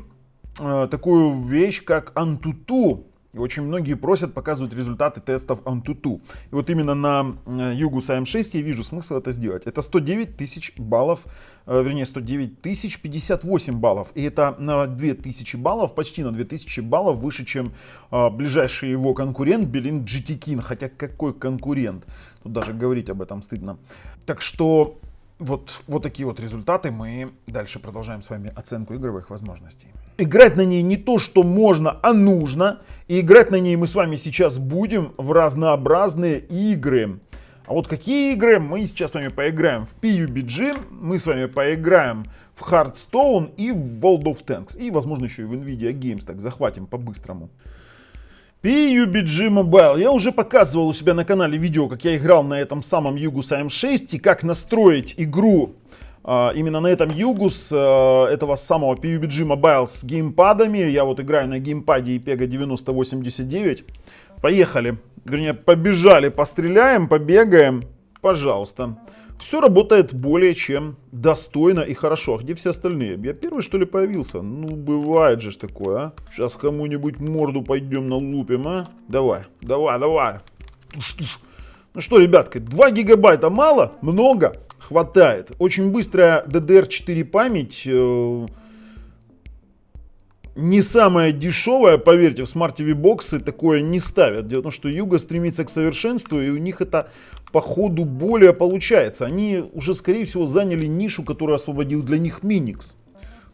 такую вещь, как Antutu. И очень многие просят показывать результаты тестов Antutu. И вот именно на Югус AM6 я вижу смысл это сделать. Это 109 тысяч баллов, э, вернее 109 тысяч 58 баллов. И это на 2000 баллов, почти на 2000 баллов выше, чем э, ближайший его конкурент Белин GT King. Хотя какой конкурент? Тут даже говорить об этом стыдно. Так что вот, вот такие вот результаты. Мы дальше продолжаем с вами оценку игровых возможностей. Играть на ней не то, что можно, а нужно. И играть на ней мы с вами сейчас будем в разнообразные игры. А вот какие игры мы сейчас с вами поиграем в PUBG, мы с вами поиграем в Hearthstone и в World of Tanks. И возможно еще и в Nvidia Games, так захватим по-быстрому. PUBG Mobile. Я уже показывал у себя на канале видео, как я играл на этом самом Югус AM6 и как настроить игру Uh, именно на этом Югус uh, этого самого PUBG Mobile с геймпадами. Я вот играю на геймпаде IPEGA 9089. Поехали. Вернее, побежали, постреляем, побегаем. Пожалуйста. Все работает более чем достойно и хорошо. А где все остальные? Я первый что ли появился? Ну, бывает же такое, а. Сейчас кому-нибудь морду пойдем налупим, а. Давай, давай, давай. Ну что, ребятки, 2 гигабайта мало? Много? Хватает. Очень быстрая DDR4 память. Не самая дешевая, поверьте, в Smart TV боксы такое не ставят. Дело в том, что Юга стремится к совершенству, и у них это по ходу более получается. Они уже, скорее всего, заняли нишу, которую освободил для них Миникс.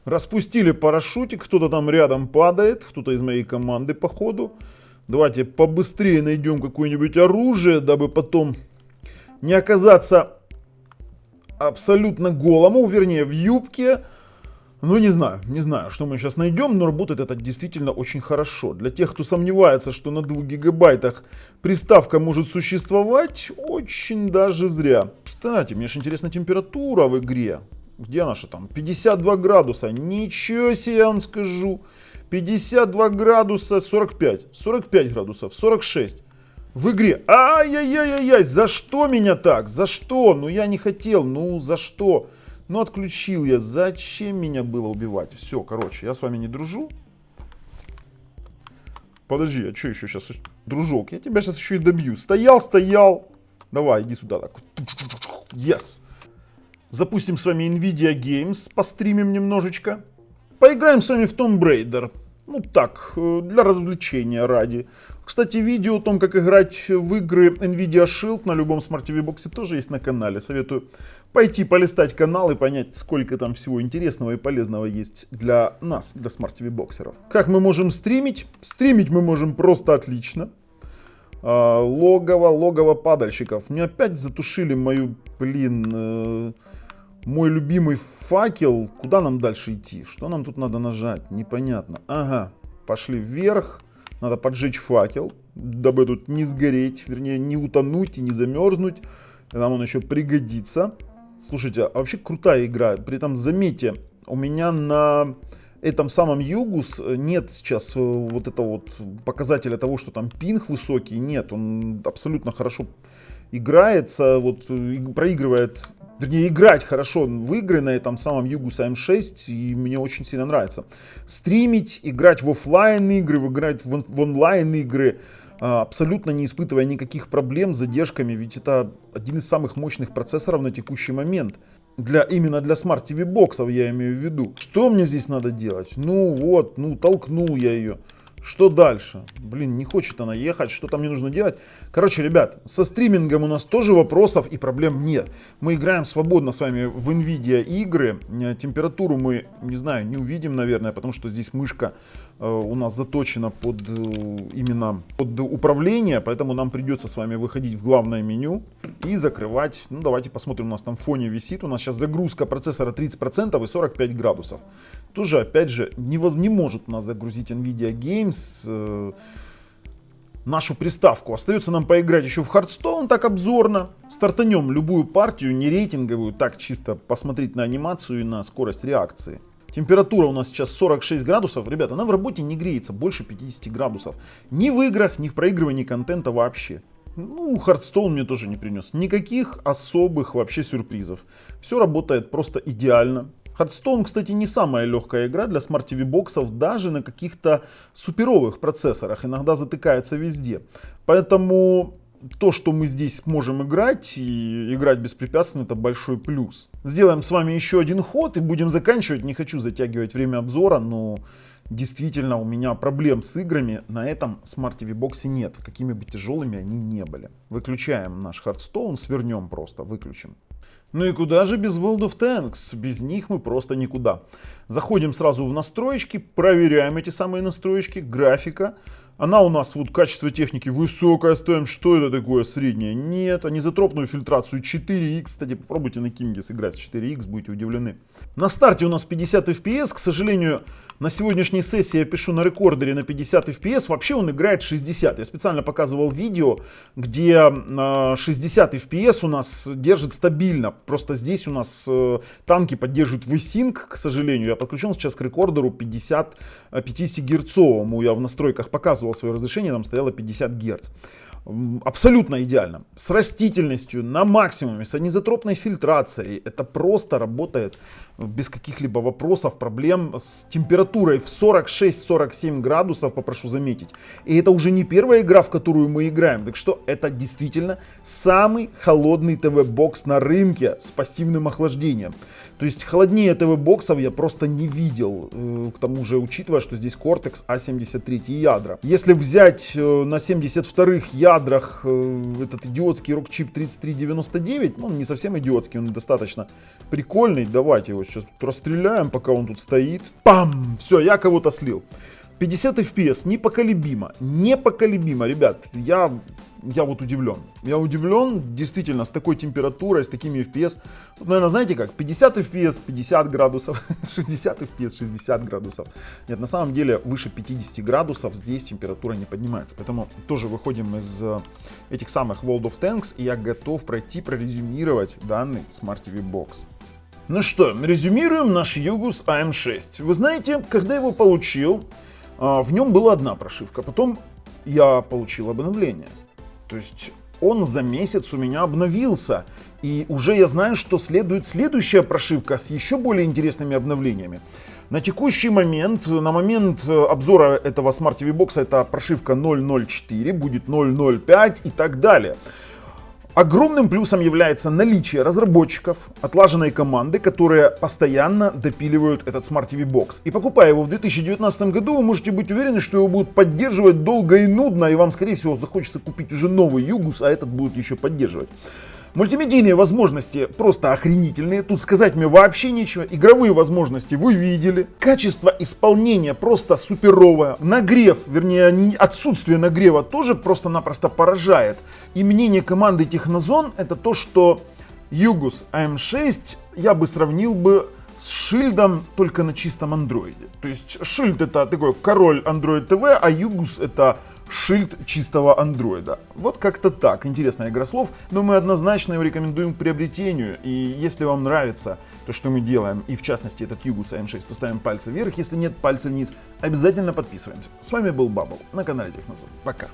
Распустили парашютик, кто-то там рядом падает, кто-то из моей команды по ходу. Давайте побыстрее найдем какое-нибудь оружие, дабы потом не оказаться абсолютно голому, вернее в юбке. Ну не знаю, не знаю, что мы сейчас найдем, но работает это действительно очень хорошо. Для тех, кто сомневается, что на 2 гигабайтах приставка может существовать, очень даже зря. Кстати, мне же интересна температура в игре. Где наша там? 52 градуса. Ничего себе, я вам скажу. 52 градуса, 45. 45 градусов, 46 в игре. Ай-яй-яй-яй, за что меня так? За что? Ну я не хотел, ну за что? Ну отключил я, зачем меня было убивать? Все, короче, я с вами не дружу. Подожди, а что еще сейчас? Дружок, я тебя сейчас еще и добью. Стоял, стоял. Давай, иди сюда так. Yes. Запустим с вами Nvidia Games, постримим немножечко. Поиграем с вами в Tomb Raider. Ну так, э, для развлечения ради. Кстати, видео о том, как играть в игры Nvidia Shield на любом Smart TV боксе тоже есть на канале. Советую пойти полистать канал и понять, сколько там всего интересного и полезного есть для нас, для Smart TV боксеров. Как мы можем стримить? Стримить мы можем просто отлично. А, логово, логово падальщиков. Мне опять затушили мою, блин, э, мой любимый факел. Куда нам дальше идти? Что нам тут надо нажать? Непонятно. Ага, пошли вверх. Надо поджечь факел, дабы тут не сгореть, вернее не утонуть и не замерзнуть. Нам он еще пригодится. Слушайте, а вообще крутая игра. При этом заметьте, у меня на этом самом Югус нет сейчас э, вот этого вот показателя того, что там пинг высокий. Нет, он абсолютно хорошо играется, вот проигрывает вернее, играть хорошо в игры на этом самом Югус М6, и мне очень сильно нравится. Стримить, играть в офлайн игры, играть в, в онлайн игры, абсолютно не испытывая никаких проблем с задержками, ведь это один из самых мощных процессоров на текущий момент. Для, именно для Smart TV боксов я имею в виду. Что мне здесь надо делать? Ну вот, ну толкнул я ее. Что дальше? Блин, не хочет она ехать, что там мне нужно делать? Короче, ребят, со стримингом у нас тоже вопросов и проблем нет. Мы играем свободно с вами в NVIDIA игры. Э, температуру мы, не знаю, не увидим, наверное, потому что здесь мышка у нас заточена под э, именно под управление, поэтому нам придется с вами выходить в главное меню и закрывать. Ну, давайте посмотрим, у нас там в фоне висит. У нас сейчас загрузка процессора 30% и 45 градусов. Тоже, опять же, не, не может у нас загрузить NVIDIA Games э, нашу приставку. Остается нам поиграть еще в Hearthstone, так обзорно. Стартанем любую партию, не рейтинговую, так чисто посмотреть на анимацию и на скорость реакции. Температура у нас сейчас 46 градусов. Ребята, она в работе не греется больше 50 градусов. Ни в играх, ни в проигрывании контента вообще. Ну, Hearthstone мне тоже не принес. Никаких особых вообще сюрпризов. Все работает просто идеально. Hearthstone, кстати, не самая легкая игра для Smart TV боксов, даже на каких-то суперовых процессорах. Иногда затыкается везде. Поэтому то, что мы здесь можем играть и играть беспрепятственно, это большой плюс. Сделаем с вами еще один ход и будем заканчивать. Не хочу затягивать время обзора, но действительно у меня проблем с играми на этом Smart TV боксе нет. Какими бы тяжелыми они не были. Выключаем наш Hearthstone, свернем просто, выключим. Ну и куда же без World of Tanks? Без них мы просто никуда. Заходим сразу в настройки, проверяем эти самые настройки, графика. Она у нас, вот качество техники высокое ставим. Что это такое среднее? Нет. Анизотропную фильтрацию 4X. Кстати, попробуйте на Кинге сыграть с 4X, будете удивлены. На старте у нас 50 FPS. К сожалению, на сегодняшней сессии я пишу на рекордере на 50 FPS. Вообще он играет 60. Я специально показывал видео, где 60 FPS у нас держит стабильно. Просто здесь у нас э, танки поддерживают VSync, к сожалению. Я подключен сейчас к рекордеру 50, 50 герцовому. Я в настройках показывал свое разрешение, там стояло 50 Гц. Абсолютно идеально. С растительностью на максимуме, с анизотропной фильтрацией. Это просто работает без каких-либо вопросов, проблем с температурой в 46-47 градусов, попрошу заметить. И это уже не первая игра, в которую мы играем. Так что это действительно самый холодный ТВ-бокс на рынке с пассивным охлаждением. То есть холоднее ТВ-боксов я просто не видел. Э, к тому же, учитывая, что здесь Cortex A73 а ядра. Если взять э, на 72-х ядрах э, этот идиотский рок-чип 3399, ну не совсем идиотский, он достаточно прикольный. Давайте его сейчас расстреляем, пока он тут стоит. Пам! Все, я кого-то слил. 50 FPS непоколебимо, непоколебимо, ребят, я, я вот удивлен. Я удивлен, действительно, с такой температурой, с такими FPS. Вот, наверное, знаете как, 50 FPS 50 градусов, 60 FPS 60 градусов. Нет, на самом деле выше 50 градусов здесь температура не поднимается. Поэтому тоже выходим из э, этих самых World of Tanks, и я готов пройти, прорезюмировать данный Smart TV Box. Ну что, резюмируем наш Югус АМ6. Вы знаете, когда его получил, а, в нем была одна прошивка, потом я получил обновление. То есть он за месяц у меня обновился. И уже я знаю, что следует следующая прошивка с еще более интересными обновлениями. На текущий момент, на момент э, обзора этого Smart TV Box, это прошивка 0.04, будет 0.05 и так далее. Огромным плюсом является наличие разработчиков, отлаженной команды, которые постоянно допиливают этот Smart TV Box. И покупая его в 2019 году, вы можете быть уверены, что его будут поддерживать долго и нудно, и вам, скорее всего, захочется купить уже новый Югус, а этот будут еще поддерживать. Мультимедийные возможности просто охренительные, тут сказать мне вообще нечего. Игровые возможности вы видели. Качество исполнения просто суперовое. Нагрев, вернее отсутствие нагрева тоже просто-напросто поражает. И мнение команды Технозон это то, что Югус AM6 я бы сравнил бы с шильдом только на чистом андроиде. То есть шильд это такой король Android TV, а Югус это шильд чистого андроида. Вот как-то так. Интересная игра слов, но мы однозначно его рекомендуем к приобретению. И если вам нравится то, что мы делаем, и в частности этот Югус АМ6, то ставим пальцы вверх. Если нет, пальцы вниз. Обязательно подписываемся. С вами был Бабл на канале Технозон. Пока.